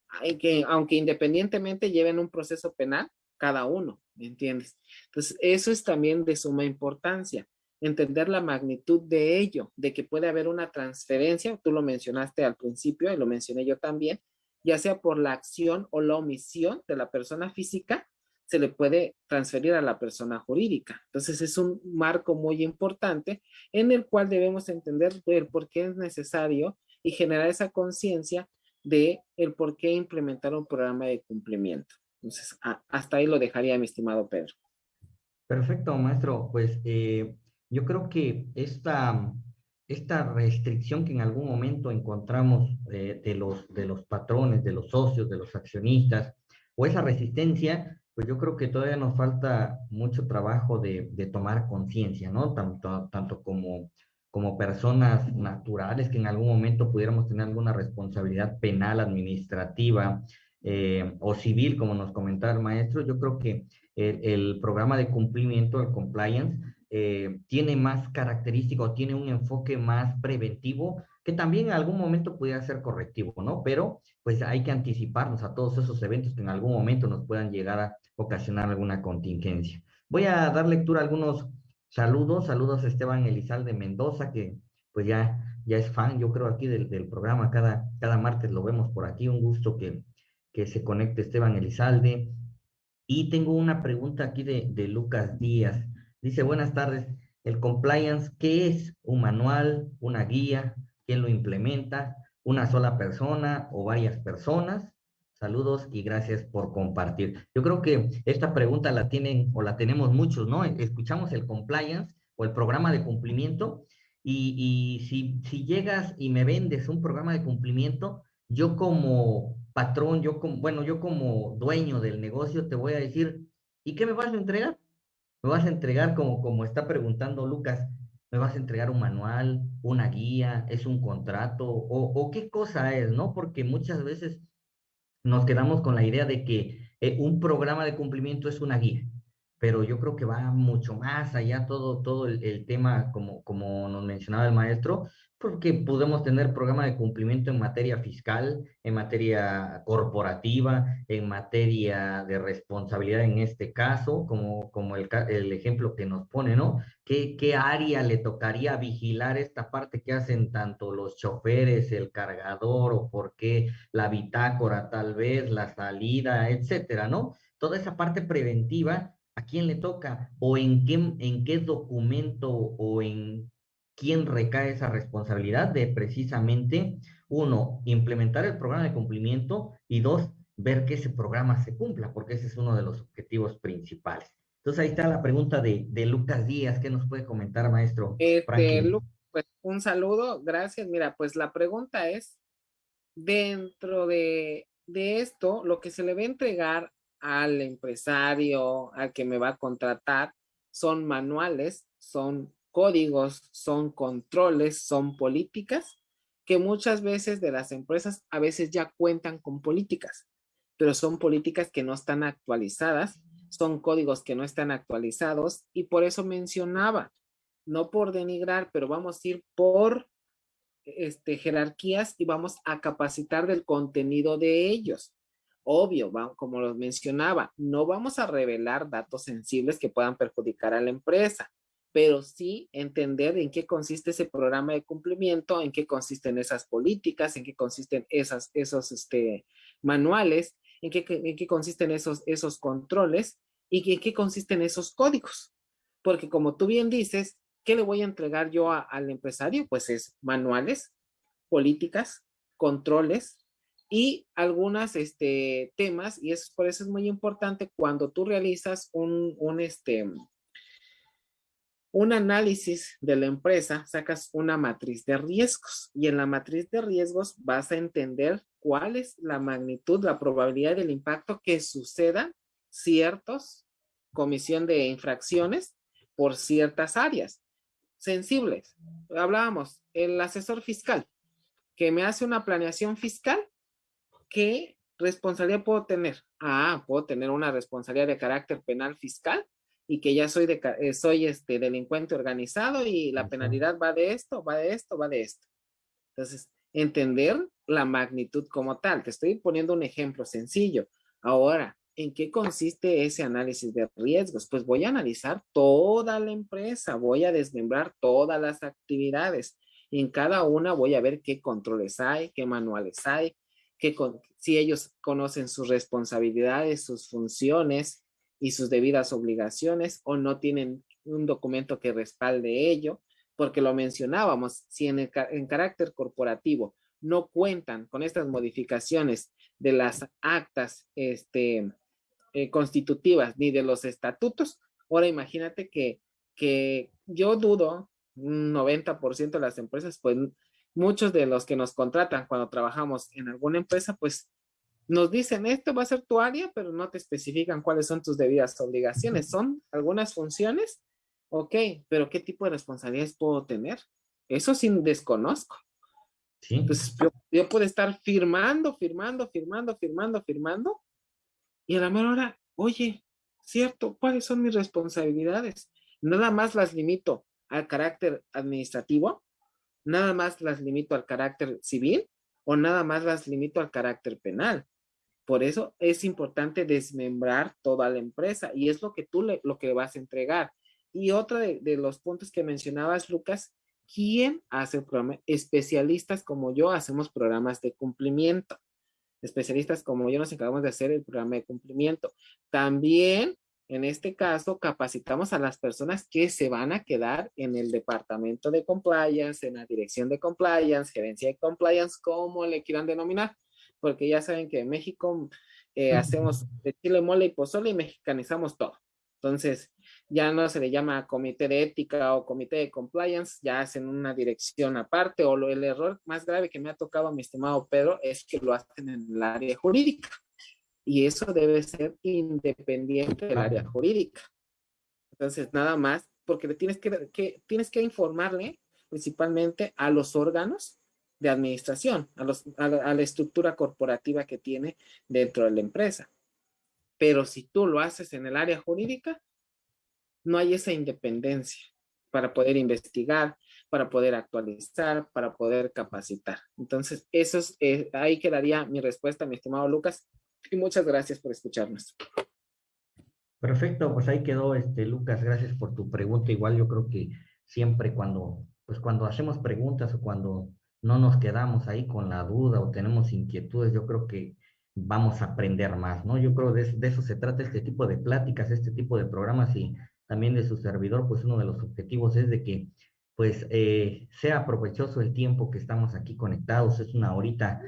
aunque independientemente lleven un proceso penal cada uno, ¿me entiendes? Entonces, eso es también de suma importancia entender la magnitud de ello, de que puede haber una transferencia, tú lo mencionaste al principio y lo mencioné yo también, ya sea por la acción o la omisión de la persona física, se le puede transferir a la persona jurídica. Entonces es un marco muy importante en el cual debemos entender por qué es necesario y generar esa conciencia de el por qué implementar un programa de cumplimiento. Entonces, hasta ahí lo dejaría, mi estimado Pedro. Perfecto, maestro. Pues eh, yo creo que esta, esta restricción que en algún momento encontramos de, los, de los patrones, de los socios, de los accionistas, o esa resistencia, pues yo creo que todavía nos falta mucho trabajo de, de tomar conciencia, ¿no? Tanto, tanto como, como personas naturales que en algún momento pudiéramos tener alguna responsabilidad penal, administrativa eh, o civil, como nos comentaba el maestro, yo creo que el, programa de cumplimiento, el compliance, eh, tiene más características tiene un enfoque más preventivo que también en algún momento pudiera ser correctivo, ¿no? Pero pues hay que anticiparnos a todos esos eventos que en algún momento nos puedan llegar a ocasionar alguna contingencia. Voy a dar lectura a algunos saludos. Saludos a Esteban Elizalde Mendoza, que pues ya, ya es fan, yo creo, aquí del, del programa. Cada, cada martes lo vemos por aquí. Un gusto que, que se conecte Esteban Elizalde. Y tengo una pregunta aquí de, de Lucas Díaz. Dice, buenas tardes. El compliance, ¿qué es? ¿Un manual? ¿Una guía? ¿Quién lo implementa? ¿Una sola persona o varias personas? Saludos y gracias por compartir. Yo creo que esta pregunta la tienen o la tenemos muchos, ¿no? Escuchamos el compliance o el programa de cumplimiento y, y si, si llegas y me vendes un programa de cumplimiento, yo como patrón, yo como, bueno, yo como dueño del negocio te voy a decir, ¿y qué me vas a entregar? Me vas a entregar, como, como está preguntando Lucas, me vas a entregar un manual, una guía, es un contrato, o, o qué cosa es, ¿no? Porque muchas veces nos quedamos con la idea de que eh, un programa de cumplimiento es una guía pero yo creo que va mucho más allá todo, todo el, el, tema, como, como nos mencionaba el maestro, porque podemos tener programa de cumplimiento en materia fiscal, en materia corporativa, en materia de responsabilidad en este caso, como, como el, el ejemplo que nos pone, ¿no? ¿Qué, ¿Qué área le tocaría vigilar esta parte que hacen tanto los choferes, el cargador, o por qué la bitácora tal vez, la salida, etcétera, ¿no? Toda esa parte preventiva ¿A quién le toca? ¿O en qué, en qué documento o en quién recae esa responsabilidad de precisamente, uno, implementar el programa de cumplimiento y dos, ver que ese programa se cumpla, porque ese es uno de los objetivos principales. Entonces ahí está la pregunta de, de Lucas Díaz, ¿qué nos puede comentar, maestro? Este, pues un saludo, gracias. Mira, pues la pregunta es, dentro de, de esto, lo que se le va a entregar al empresario, al que me va a contratar, son manuales, son códigos, son controles, son políticas que muchas veces de las empresas a veces ya cuentan con políticas, pero son políticas que no están actualizadas son códigos que no están actualizados y por eso mencionaba, no por denigrar, pero vamos a ir por este, jerarquías y vamos a capacitar del contenido de ellos. Obvio, como los mencionaba, no vamos a revelar datos sensibles que puedan perjudicar a la empresa, pero sí entender en qué consiste ese programa de cumplimiento, en qué consisten esas políticas, en qué consisten esas, esos este, manuales, en qué, en qué consisten esos, esos controles y en qué consisten esos códigos. Porque como tú bien dices, ¿qué le voy a entregar yo al empresario? Pues es manuales, políticas, controles y algunos este, temas, y eso, por eso es muy importante cuando tú realizas un, un, este, un análisis de la empresa, sacas una matriz de riesgos y en la matriz de riesgos vas a entender cuál es la magnitud, la probabilidad del impacto que sucedan ciertos comisión de infracciones por ciertas áreas sensibles. Hablábamos, el asesor fiscal que me hace una planeación fiscal, ¿qué responsabilidad puedo tener? Ah, puedo tener una responsabilidad de carácter penal fiscal y que ya soy, de, eh, soy este delincuente organizado y la penalidad va de esto, va de esto, va de esto. Entonces, entender la magnitud como tal. Te estoy poniendo un ejemplo sencillo. Ahora, ¿en qué consiste ese análisis de riesgos? Pues voy a analizar toda la empresa, voy a desmembrar todas las actividades. Y en cada una voy a ver qué controles hay, qué manuales hay, qué, si ellos conocen sus responsabilidades, sus funciones, y sus debidas obligaciones o no tienen un documento que respalde ello, porque lo mencionábamos, si en, en carácter corporativo no cuentan con estas modificaciones de las actas este, eh, constitutivas ni de los estatutos, ahora imagínate que, que yo dudo, un 90% de las empresas, pues muchos de los que nos contratan cuando trabajamos en alguna empresa, pues nos dicen, esto va a ser tu área, pero no te especifican cuáles son tus debidas obligaciones. Son algunas funciones, ok, pero ¿qué tipo de responsabilidades puedo tener? Eso sí desconozco. ¿Sí? Entonces, yo, puedo estar firmando, firmando, firmando, firmando, firmando, y a la mera hora, oye, cierto, ¿cuáles son mis responsabilidades? Nada más las limito al carácter administrativo, nada más las limito al carácter civil, o nada más las limito al carácter penal. Por eso es importante desmembrar toda la empresa y es lo que tú le, lo que vas a entregar. Y otro de, los puntos que mencionabas, Lucas, ¿quién hace el programa? Especialistas como yo hacemos programas de cumplimiento. Especialistas como yo nos encargamos de hacer el programa de cumplimiento. También, en este caso, capacitamos a las personas que se van a quedar en el departamento de compliance, en la dirección de compliance, gerencia de compliance, como le quieran denominar porque ya saben que en México eh, hacemos de chile, mole y pozole y mexicanizamos todo. Entonces, ya no se le llama comité de ética o comité de compliance, ya hacen una dirección aparte o el error más grave que me ha tocado a mi estimado Pedro es que lo hacen en el área jurídica y eso debe ser independiente del área jurídica. Entonces, nada más, porque tienes que, tienes que informarle principalmente a los órganos de administración, a, los, a, la, estructura corporativa que tiene dentro de la empresa. Pero si tú lo haces en el área jurídica, no hay esa independencia para poder investigar, para poder actualizar, para poder capacitar. Entonces, eso es, eh, ahí quedaría mi respuesta, mi estimado Lucas, y muchas gracias por escucharnos. Perfecto, pues ahí quedó, este, Lucas, gracias por tu pregunta. Igual yo creo que siempre cuando, pues cuando hacemos preguntas o cuando no nos quedamos ahí con la duda o tenemos inquietudes, yo creo que vamos a aprender más, ¿no? Yo creo de, de eso se trata este tipo de pláticas, este tipo de programas y también de su servidor, pues uno de los objetivos es de que pues eh, sea provechoso el tiempo que estamos aquí conectados, es una horita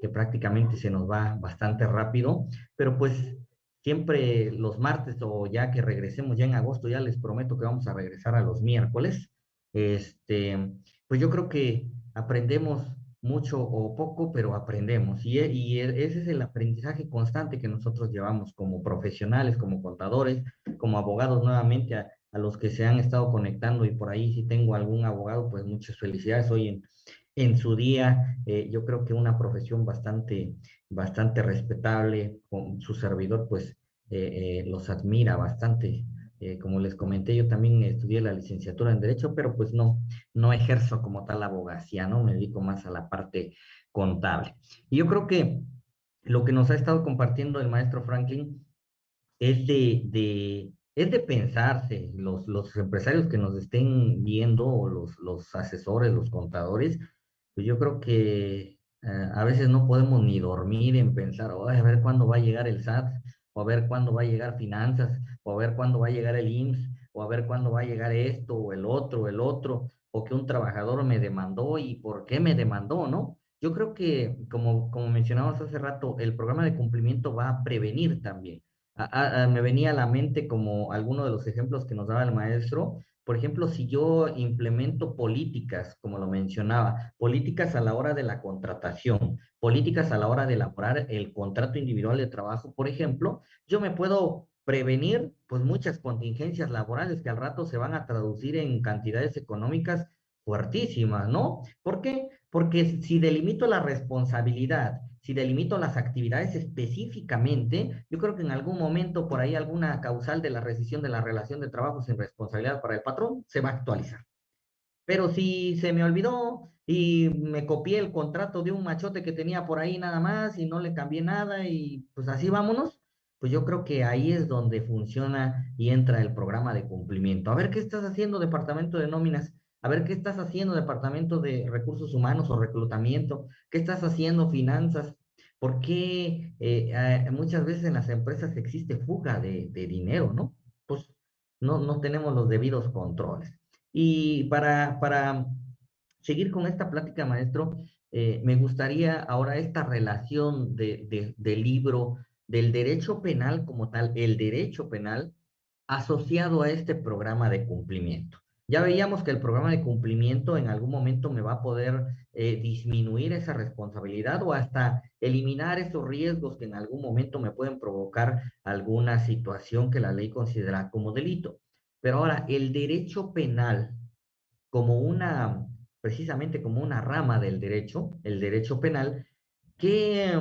que prácticamente se nos va bastante rápido, pero pues siempre los martes o ya que regresemos ya en agosto, ya les prometo que vamos a regresar a los miércoles, este, pues yo creo que aprendemos mucho o poco, pero aprendemos. Y, e, e, ese es el aprendizaje constante que nosotros llevamos como profesionales, como contadores, como abogados nuevamente a, los que se han estado conectando y por ahí si tengo algún abogado, pues muchas felicidades hoy en, su día. Eh, yo creo que una profesión bastante, bastante respetable su servidor, pues los admira bastante. Como les comenté, yo también estudié la licenciatura en Derecho, pero pues no, no ejerzo como tal abogacía, ¿no? Me dedico más a la parte contable. Y yo creo que lo que nos ha estado compartiendo el maestro Franklin es de, de, es de pensarse, los, los empresarios que nos estén viendo, los, los asesores, los contadores, pues yo creo que eh, a veces no podemos ni dormir en pensar, a ver cuándo va a llegar el SAT, o a ver cuándo va a llegar finanzas, o a ver cuándo va a llegar el IMSS, o a ver cuándo va a llegar esto, o el otro, el otro, o que un trabajador me demandó y por qué me demandó, ¿no? Yo creo que, como, como mencionamos hace rato, el programa de cumplimiento va a prevenir también. me venía a la mente como alguno de los ejemplos que nos daba el maestro. Por ejemplo, si yo implemento políticas, como lo mencionaba, políticas a la hora de la contratación, políticas a la hora de elaborar el contrato individual de trabajo, por ejemplo, yo me puedo prevenir pues muchas contingencias laborales que al rato se van a traducir en cantidades económicas fuertísimas, ¿no? ¿Por qué? Porque si delimito la responsabilidad, si delimito las actividades específicamente, yo creo que en algún momento por ahí alguna causal de la rescisión de la relación de trabajo sin responsabilidad para el patrón se va a actualizar. Pero si se me olvidó y me copié el contrato de un machote que tenía por ahí nada más y no le cambié nada y pues así vámonos, pues yo creo que ahí es donde funciona y entra el programa de cumplimiento. A ver, ¿qué estás haciendo, departamento de nóminas? a ver qué estás haciendo Departamento de Recursos Humanos o Reclutamiento, qué estás haciendo Finanzas, por qué eh, eh, muchas veces en las empresas existe fuga de, dinero, ¿no? Pues no, no tenemos los debidos controles. Y para, para seguir con esta plática, maestro, eh, me gustaría ahora esta relación de, del libro, del derecho penal como tal, el derecho penal asociado a este programa de cumplimiento. Ya veíamos que el programa de cumplimiento en algún momento me va a poder eh, disminuir esa responsabilidad o hasta eliminar esos riesgos que en algún momento me pueden provocar alguna situación que la ley considera como delito. Pero ahora, el derecho penal, como una, precisamente como una rama del derecho, el derecho penal, ¿qué,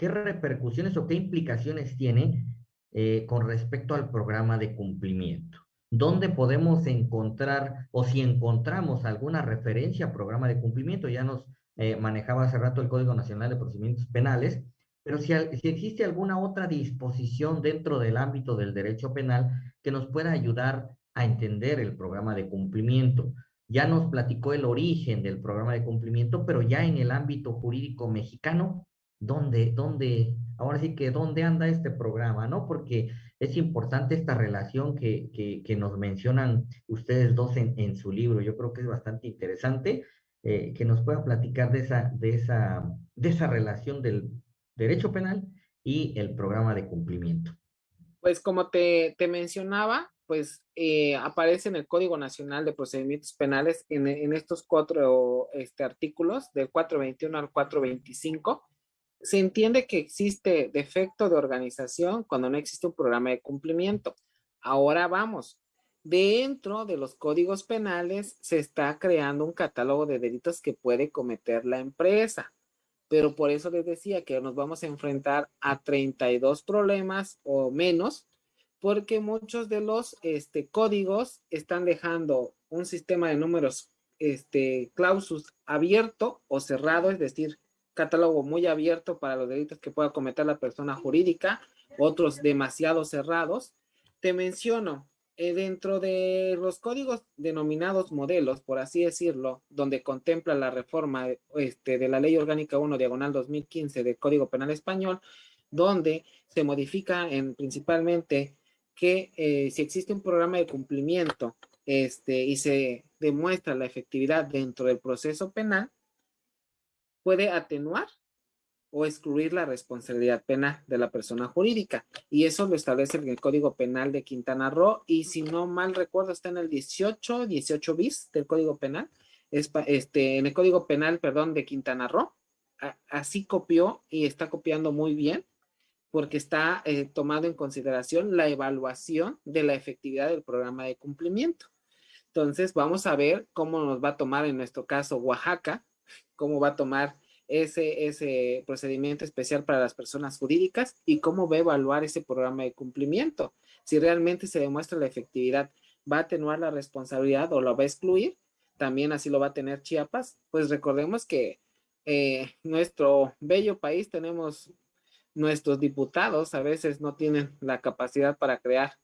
qué repercusiones o qué implicaciones tiene eh, con respecto al programa de cumplimiento? ¿Dónde podemos encontrar o si encontramos alguna referencia a programa de cumplimiento? Ya nos eh, manejaba hace rato el Código Nacional de Procedimientos Penales, pero si, si, existe alguna otra disposición dentro del ámbito del derecho penal que nos pueda ayudar a entender el programa de cumplimiento. Ya nos platicó el origen del programa de cumplimiento, pero ya en el ámbito jurídico mexicano, ¿dónde, dónde, ahora sí que dónde anda este programa, ¿no? Porque es importante esta relación que, que, nos mencionan ustedes dos en, en, su libro. Yo creo que es bastante interesante eh, que nos pueda platicar de esa, de, esa, de esa relación del derecho penal y el programa de cumplimiento. Pues como te, te mencionaba, pues eh, aparece en el Código Nacional de Procedimientos Penales en, en estos cuatro este, artículos, del 421 al 425 se entiende que existe defecto de organización cuando no existe un programa de cumplimiento. Ahora vamos, dentro de los códigos penales se está creando un catálogo de delitos que puede cometer la empresa. Pero por eso les decía que nos vamos a enfrentar a 32 problemas o menos, porque muchos de los este, códigos están dejando un sistema de números este, clausus abierto o cerrado, es decir, catálogo muy abierto para los delitos que pueda cometer la persona jurídica, otros demasiado cerrados. Te menciono, eh, dentro de los códigos denominados modelos, por así decirlo, donde contempla la reforma este, de la Ley Orgánica 1, diagonal 2015 del Código Penal Español, donde se modifica en, principalmente que eh, si existe un programa de cumplimiento este, y se demuestra la efectividad dentro del proceso penal, puede atenuar o excluir la responsabilidad penal de la persona jurídica. Y eso lo establece el Código Penal de Quintana Roo y si no mal recuerdo está en el 18, 18 bis del Código Penal, este, en el Código Penal, perdón, de Quintana Roo. así copió y está copiando muy bien porque está eh, tomando en consideración la evaluación de la efectividad del programa de cumplimiento. Entonces, vamos a ver cómo nos va a tomar en nuestro caso Oaxaca, cómo va a tomar ese, ese procedimiento especial para las personas jurídicas y cómo va a evaluar ese programa de cumplimiento. Si realmente se demuestra la efectividad, va a atenuar la responsabilidad o lo va a excluir, también así lo va a tener Chiapas. Pues recordemos que eh, nuestro bello país tenemos nuestros diputados a veces no tienen la capacidad para crear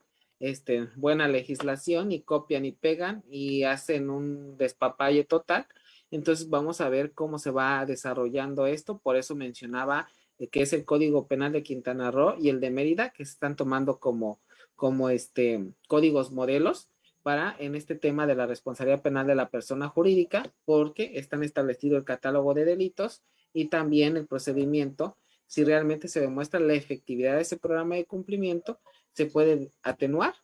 este, buena legislación y copian y pegan y hacen un despapalle total entonces vamos a ver cómo se va desarrollando esto. Por eso mencionaba eh, que es el Código Penal de Quintana Roo y el de Mérida, que se están tomando como, como este, códigos modelos para en este tema de la responsabilidad penal de la persona jurídica, porque están establecido el catálogo de delitos y también el procedimiento. Si realmente se demuestra la efectividad de ese programa de cumplimiento, se puede atenuar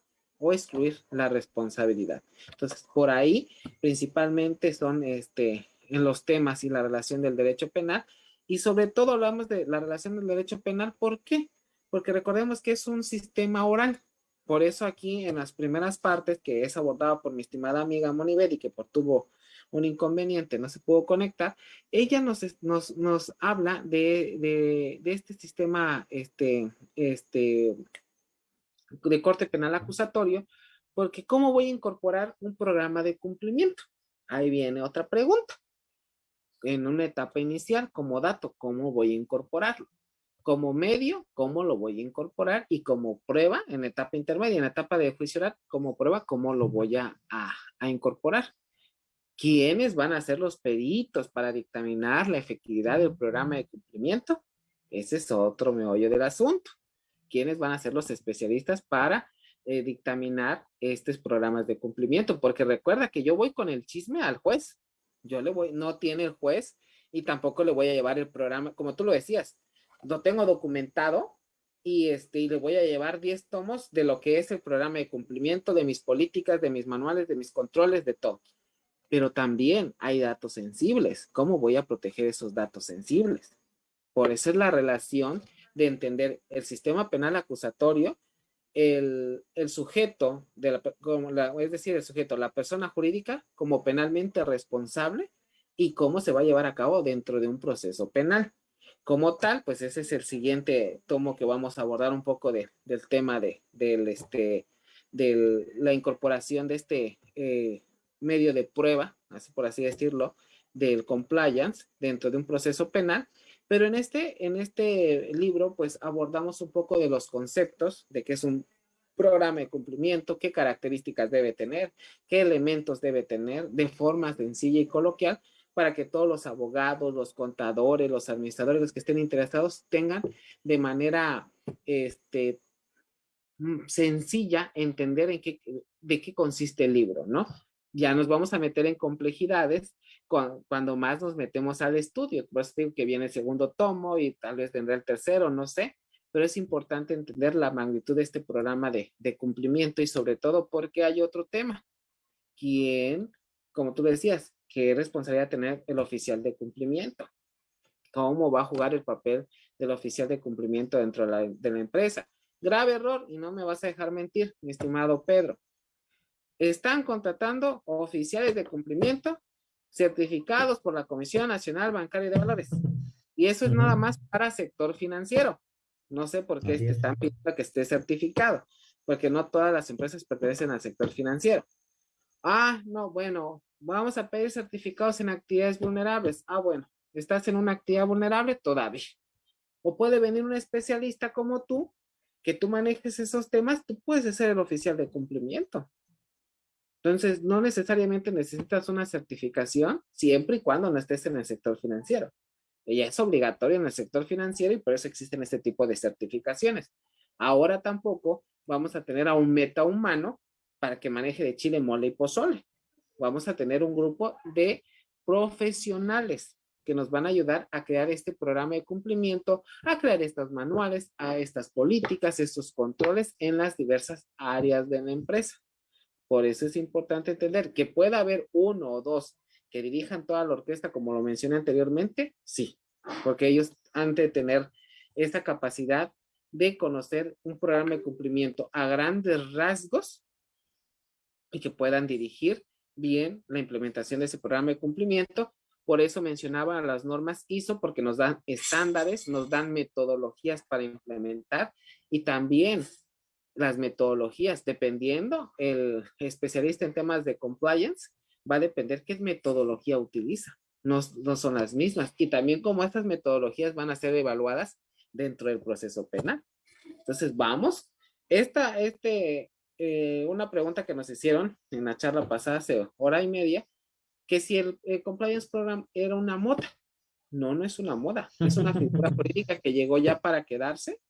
o excluir la responsabilidad. Entonces, por ahí principalmente son este, en los temas y la relación del derecho penal y sobre todo hablamos de la relación del derecho penal. ¿Por qué? Porque recordemos que es un sistema oral. Por eso aquí en las primeras partes que es abordada por mi estimada amiga Moniver y que por tuvo un inconveniente, no se pudo conectar, ella nos, nos, nos habla de, de, de, este sistema este, este, de corte penal acusatorio, porque ¿cómo voy a incorporar un programa de cumplimiento? Ahí viene otra pregunta. En una etapa inicial, como dato, ¿cómo voy a incorporarlo? Como medio, ¿cómo lo voy a incorporar? Y como prueba, en etapa intermedia, en etapa de juicio oral, como prueba, ¿cómo lo voy a, a incorporar? ¿Quiénes van a ser los peritos para dictaminar la efectividad del programa de cumplimiento? Ese es otro meollo del asunto quiénes van a ser los especialistas para eh, dictaminar estos programas de cumplimiento, porque recuerda que yo voy con el chisme al juez, yo le voy, no tiene el juez y tampoco le voy a llevar el programa, como tú lo decías, lo tengo documentado y, este, y le voy a llevar 10 tomos de lo que es el programa de cumplimiento, de mis políticas, de mis manuales, de mis controles, de todo. Pero también hay datos sensibles. ¿Cómo voy a proteger esos datos sensibles? Por eso es la relación de entender el sistema penal acusatorio, el, sujeto, de la, es decir, el sujeto, la persona jurídica como penalmente responsable y cómo se va a llevar a cabo dentro de un proceso penal. Como tal, pues ese es el siguiente tomo que vamos a abordar un poco de, del tema de, del, este, de la incorporación de este eh, medio de prueba, así por así decirlo, del compliance dentro de un proceso penal pero en este, en este libro, pues abordamos un poco de los conceptos de qué es un programa de cumplimiento, qué características debe tener, qué elementos debe tener de forma sencilla y coloquial para que todos los abogados, los contadores, los administradores, los que estén interesados tengan de manera este, mm, sencilla entender en qué, de qué consiste el libro, ¿no? Ya nos vamos a meter en complejidades cuando, más nos metemos al estudio. Por eso digo que viene el segundo tomo y tal vez tendrá el tercero, no sé, pero es importante entender la magnitud de este programa de, de cumplimiento y sobre todo porque hay otro tema. ¿Quién, como tú decías, qué responsabilidad tener el oficial de cumplimiento? ¿Cómo va a jugar el papel del oficial de cumplimiento dentro de la, de la empresa? Grave error, y no me vas a dejar mentir, mi estimado Pedro. Están contratando oficiales de cumplimiento certificados por la Comisión Nacional Bancaria de Valores. Y eso es nada más para sector financiero. No sé por qué están pidiendo que esté certificado, porque no todas las empresas pertenecen al sector financiero. Ah, no, bueno, vamos a pedir certificados en actividades vulnerables. Ah, bueno, estás en una actividad vulnerable todavía. O puede venir un especialista como tú, que tú manejes esos temas, tú puedes ser el oficial de cumplimiento. Entonces, no necesariamente necesitas una certificación siempre y cuando no estés en el sector financiero. Ella es obligatoria en el sector financiero y por eso existen este tipo de certificaciones. Ahora tampoco vamos a tener a un meta humano para que maneje de chile, mole y pozole. Vamos a tener un grupo de profesionales que nos van a ayudar a crear este programa de cumplimiento, a crear estos manuales, a estas políticas, estos controles en las diversas áreas de la empresa. Por eso es importante entender que pueda haber uno o dos que dirijan toda la orquesta, como lo mencioné anteriormente, sí, porque ellos han de tener esta capacidad de conocer un programa de cumplimiento a grandes rasgos y que puedan dirigir bien la implementación de ese programa de cumplimiento. Por eso mencionaba las normas ISO, porque nos dan estándares, nos dan metodologías para implementar y también las metodologías, dependiendo el especialista en temas de compliance, va a depender qué metodología utiliza. No, no son las mismas. Y también como estas metodologías van a ser evaluadas dentro del proceso penal. Entonces, vamos. Esta, este, eh, una pregunta que nos hicieron en la charla pasada hace hora y media, que si el, Compliance Program era una moda. No, no es una moda, es una figura política que llegó ya para quedarse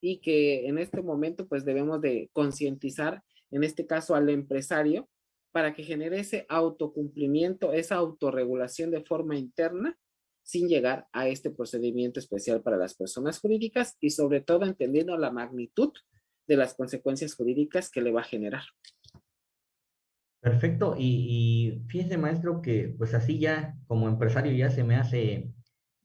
y que en este momento pues debemos de concientizar, en este caso al empresario, para que genere ese autocumplimiento, esa autorregulación de forma interna sin llegar a este procedimiento especial para las personas jurídicas y sobre todo entendiendo la magnitud de las consecuencias jurídicas que le va a generar. Perfecto. Y, fíjese, maestro, que pues así ya como empresario ya se me hace,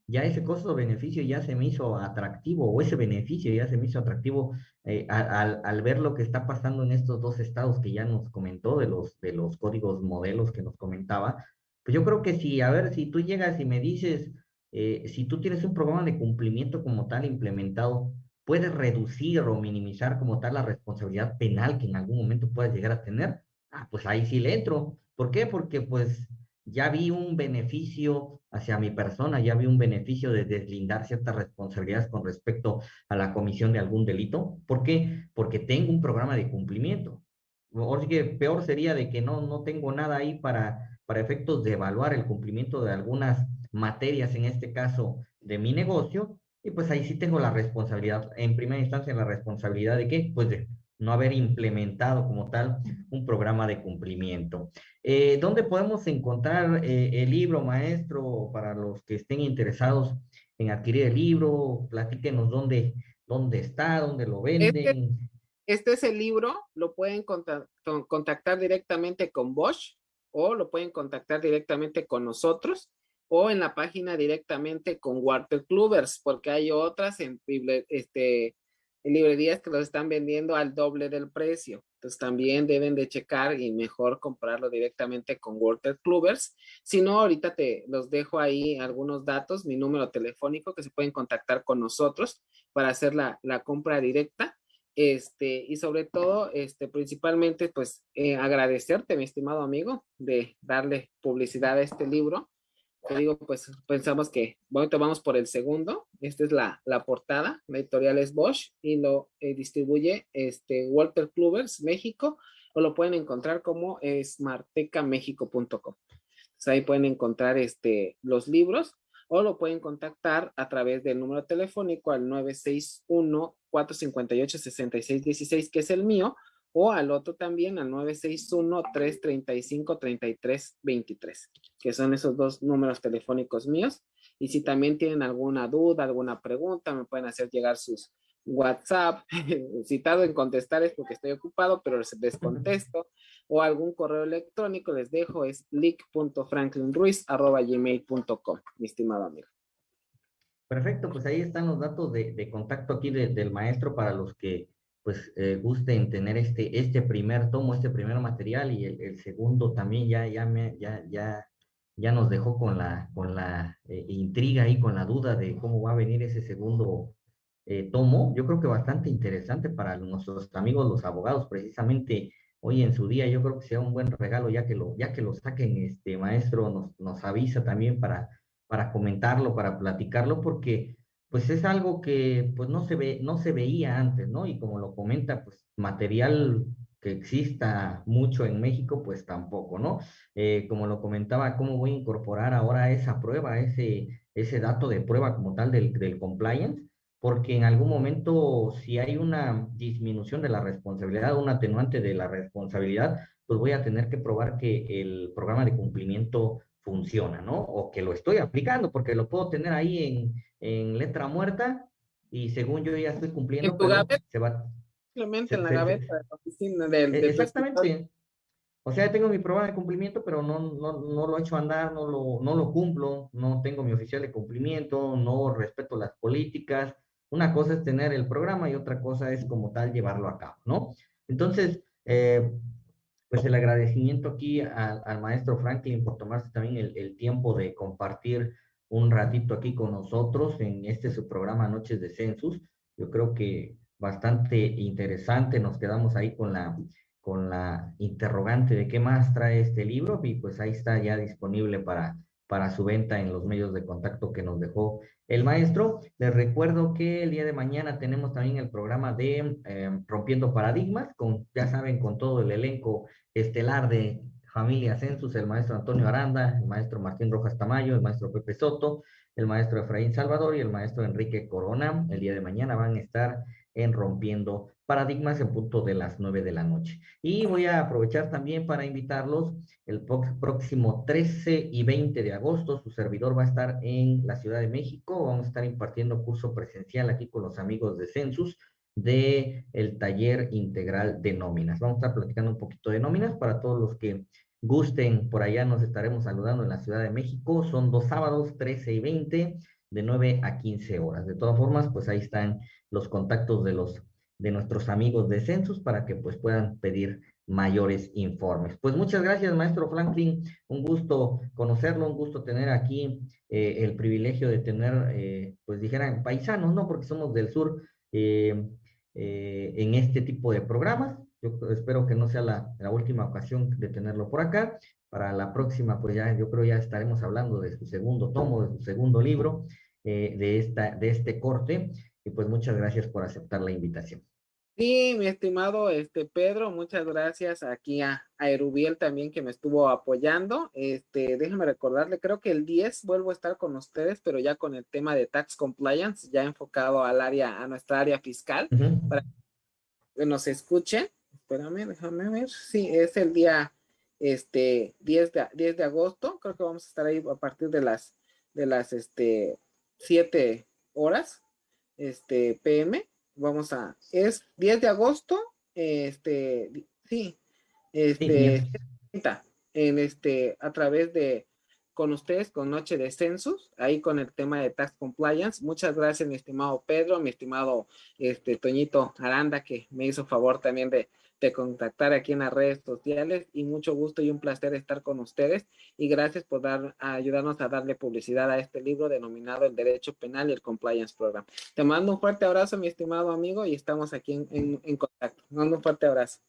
ya ese costo-beneficio ya se me hizo atractivo, o ese beneficio ya se me hizo atractivo eh, al, al, ver lo que está pasando en estos dos estados que ya nos comentó, de los, de los códigos modelos que nos comentaba. Pues yo creo que si, a ver, si tú llegas y me dices, eh, si tú tienes un programa de cumplimiento como tal implementado, puedes reducir o minimizar como tal la responsabilidad penal que en algún momento puedas llegar a tener ah, pues ahí sí le entro. ¿Por qué? Porque pues ya vi un beneficio hacia mi persona, ya vi un beneficio de deslindar ciertas responsabilidades con respecto a la comisión de algún delito. ¿Por qué? Porque tengo un programa de cumplimiento. O que peor sería de que no, no tengo nada ahí para, para efectos de evaluar el cumplimiento de algunas materias, en este caso de mi negocio, y pues ahí sí tengo la responsabilidad, en primera instancia la responsabilidad de qué? Pues de no haber implementado como tal un programa de cumplimiento. Eh, ¿Dónde podemos encontrar eh, el libro, maestro, para los que estén interesados en adquirir el libro? Platíquenos dónde, dónde está, dónde lo venden. Este, es el libro, lo pueden contactar directamente con Bosch o lo pueden contactar directamente con nosotros o en la página directamente con Walter Clubers, porque hay otras en este, librerías que los están vendiendo al doble del precio. Entonces también deben de checar y mejor comprarlo directamente con Walter Clubers. Si no, ahorita te los dejo ahí algunos datos, mi número telefónico que se pueden contactar con nosotros para hacer la, la compra directa. Este, y sobre todo, este, principalmente, pues eh, agradecerte, mi estimado amigo, de darle publicidad a este libro te digo, pues pensamos que, bueno, vamos por el segundo. Esta es la, la portada, la editorial es Bosch y lo eh, distribuye este Walter Clubers México o lo pueden encontrar como smartecamexico.com. ahí pueden encontrar este, los libros o lo pueden contactar a través del número telefónico al 961-458-6616, que es el mío, o al otro también al 961-335-3323, que son esos dos números telefónicos míos. Y si también tienen alguna duda, alguna pregunta, me pueden hacer llegar sus WhatsApp, citado en contestar es porque estoy ocupado, pero les contesto, o algún correo electrónico, les dejo, es leak.franklinruiz.gmail.com, mi estimado amigo. Perfecto, pues ahí están los datos de, contacto aquí del maestro para los que pues eh, gusten tener este, este primer tomo, este primer material y el, segundo también ya, ya, me, ya, ya, ya nos dejó con la, con la eh, intriga y con la duda de cómo va a venir ese segundo eh, tomo. Yo creo que bastante interesante para nuestros amigos los abogados, precisamente hoy en su día, yo creo que sea un buen regalo ya que lo, ya que lo saquen, este maestro nos, nos avisa también para, para comentarlo, para platicarlo, porque pues es algo que pues no se ve, no se veía antes, ¿no? Y como lo comenta, pues material que exista mucho en México, pues tampoco, ¿no? Eh, como lo comentaba, ¿cómo voy a incorporar ahora esa prueba, ese, ese dato de prueba como tal del, del compliance? Porque en algún momento, si hay una disminución de la responsabilidad, un atenuante de la responsabilidad, pues voy a tener que probar que el programa de cumplimiento funciona, ¿no? O que lo estoy aplicando, porque lo puedo tener ahí en, en letra muerta y según yo ya estoy cumpliendo. ¿En tu gaveta? Se va, Simplemente en la gaveta de la oficina del, Exactamente. O sea, tengo mi prueba de cumplimiento, pero no, no, no lo he hecho andar, no lo, no lo cumplo, no tengo mi oficial de cumplimiento, no respeto las políticas. Una cosa es tener el programa y otra cosa es como tal llevarlo a cabo, ¿no? Entonces, eh, pues el agradecimiento aquí al maestro Franklin por tomarse también el, el, tiempo de compartir un ratito aquí con nosotros en este su programa Noches de Census. Yo creo que bastante interesante, nos quedamos ahí con la, con la interrogante de qué más trae este libro y pues ahí está ya disponible para, para su venta en los medios de contacto que nos dejó el maestro. Les recuerdo que el día de mañana tenemos también el programa de eh, Rompiendo Paradigmas, con, ya saben, con todo el elenco estelar de Familia Census, el maestro Antonio Aranda, el maestro Martín Rojas Tamayo, el maestro Pepe Soto, el maestro Efraín Salvador y el maestro Enrique Corona. El día de mañana van a estar en Rompiendo Paradigmas en punto de las nueve de la noche. Y voy a aprovechar también para invitarlos el próximo 13 y 20 de agosto. Su servidor va a estar en la Ciudad de México. Vamos a estar impartiendo curso presencial aquí con los amigos de Census de el taller integral de nóminas. Vamos a estar platicando un poquito de nóminas para todos los que gusten. Por allá nos estaremos saludando en la Ciudad de México. Son dos sábados, 13 y 20, de 9 a 15 horas. De todas formas, pues ahí están los contactos de los de nuestros amigos de Census para que pues puedan pedir mayores informes. Pues muchas gracias, maestro Franklin. Un gusto conocerlo, un gusto tener aquí eh, el privilegio de tener, eh, pues dijeran, paisanos, ¿no? Porque somos del sur eh, en este tipo de programas. Yo espero que no sea la, la, última ocasión de tenerlo por acá. Para la próxima, pues ya yo creo ya estaremos hablando de su segundo tomo, de su segundo libro, de, esta, de este corte. Y pues muchas gracias por aceptar la invitación. Sí, mi estimado este Pedro, muchas gracias aquí a, a Erubiel también que me estuvo apoyando. Este, déjame recordarle, creo que el 10 vuelvo a estar con ustedes, pero ya con el tema de tax compliance, ya enfocado al área, a nuestra área fiscal, para que nos escuchen. Espérame, déjame ver. Sí, es el día este 10 de, 10 de agosto. Creo que vamos a estar ahí a partir de las de las este 7 horas este, PM. Vamos a, es 10 de agosto, este, sí, este, en este, a través de, con ustedes, con Noche de Census, ahí con el tema de Tax Compliance. Muchas gracias, mi estimado Pedro, mi estimado este, Toñito Aranda, que me hizo favor también de, de contactar aquí en las redes sociales y mucho gusto y un placer estar con ustedes y gracias por dar, ayudarnos a darle publicidad a este libro denominado El Derecho Penal y el Compliance Program. Te mando un fuerte abrazo, mi estimado amigo, y estamos aquí en, en, contacto. mando un fuerte abrazo.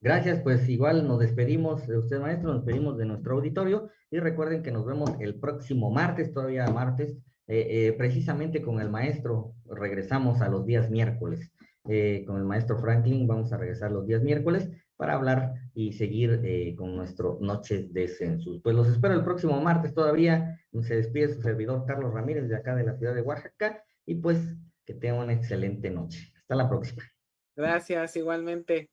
Gracias, pues igual nos despedimos de usted, maestro, nos despedimos de nuestro auditorio y recuerden que nos vemos el próximo martes, todavía martes, eh, eh, precisamente con el maestro, regresamos a los días miércoles. Eh, con el maestro Franklin. Vamos a regresar los días miércoles para hablar y seguir eh, con nuestro Noches de Census. Pues los espero el próximo martes todavía. Se despide su servidor Carlos Ramírez de acá de la ciudad de Oaxaca y pues que tengan una excelente noche. Hasta la próxima. Gracias, igualmente.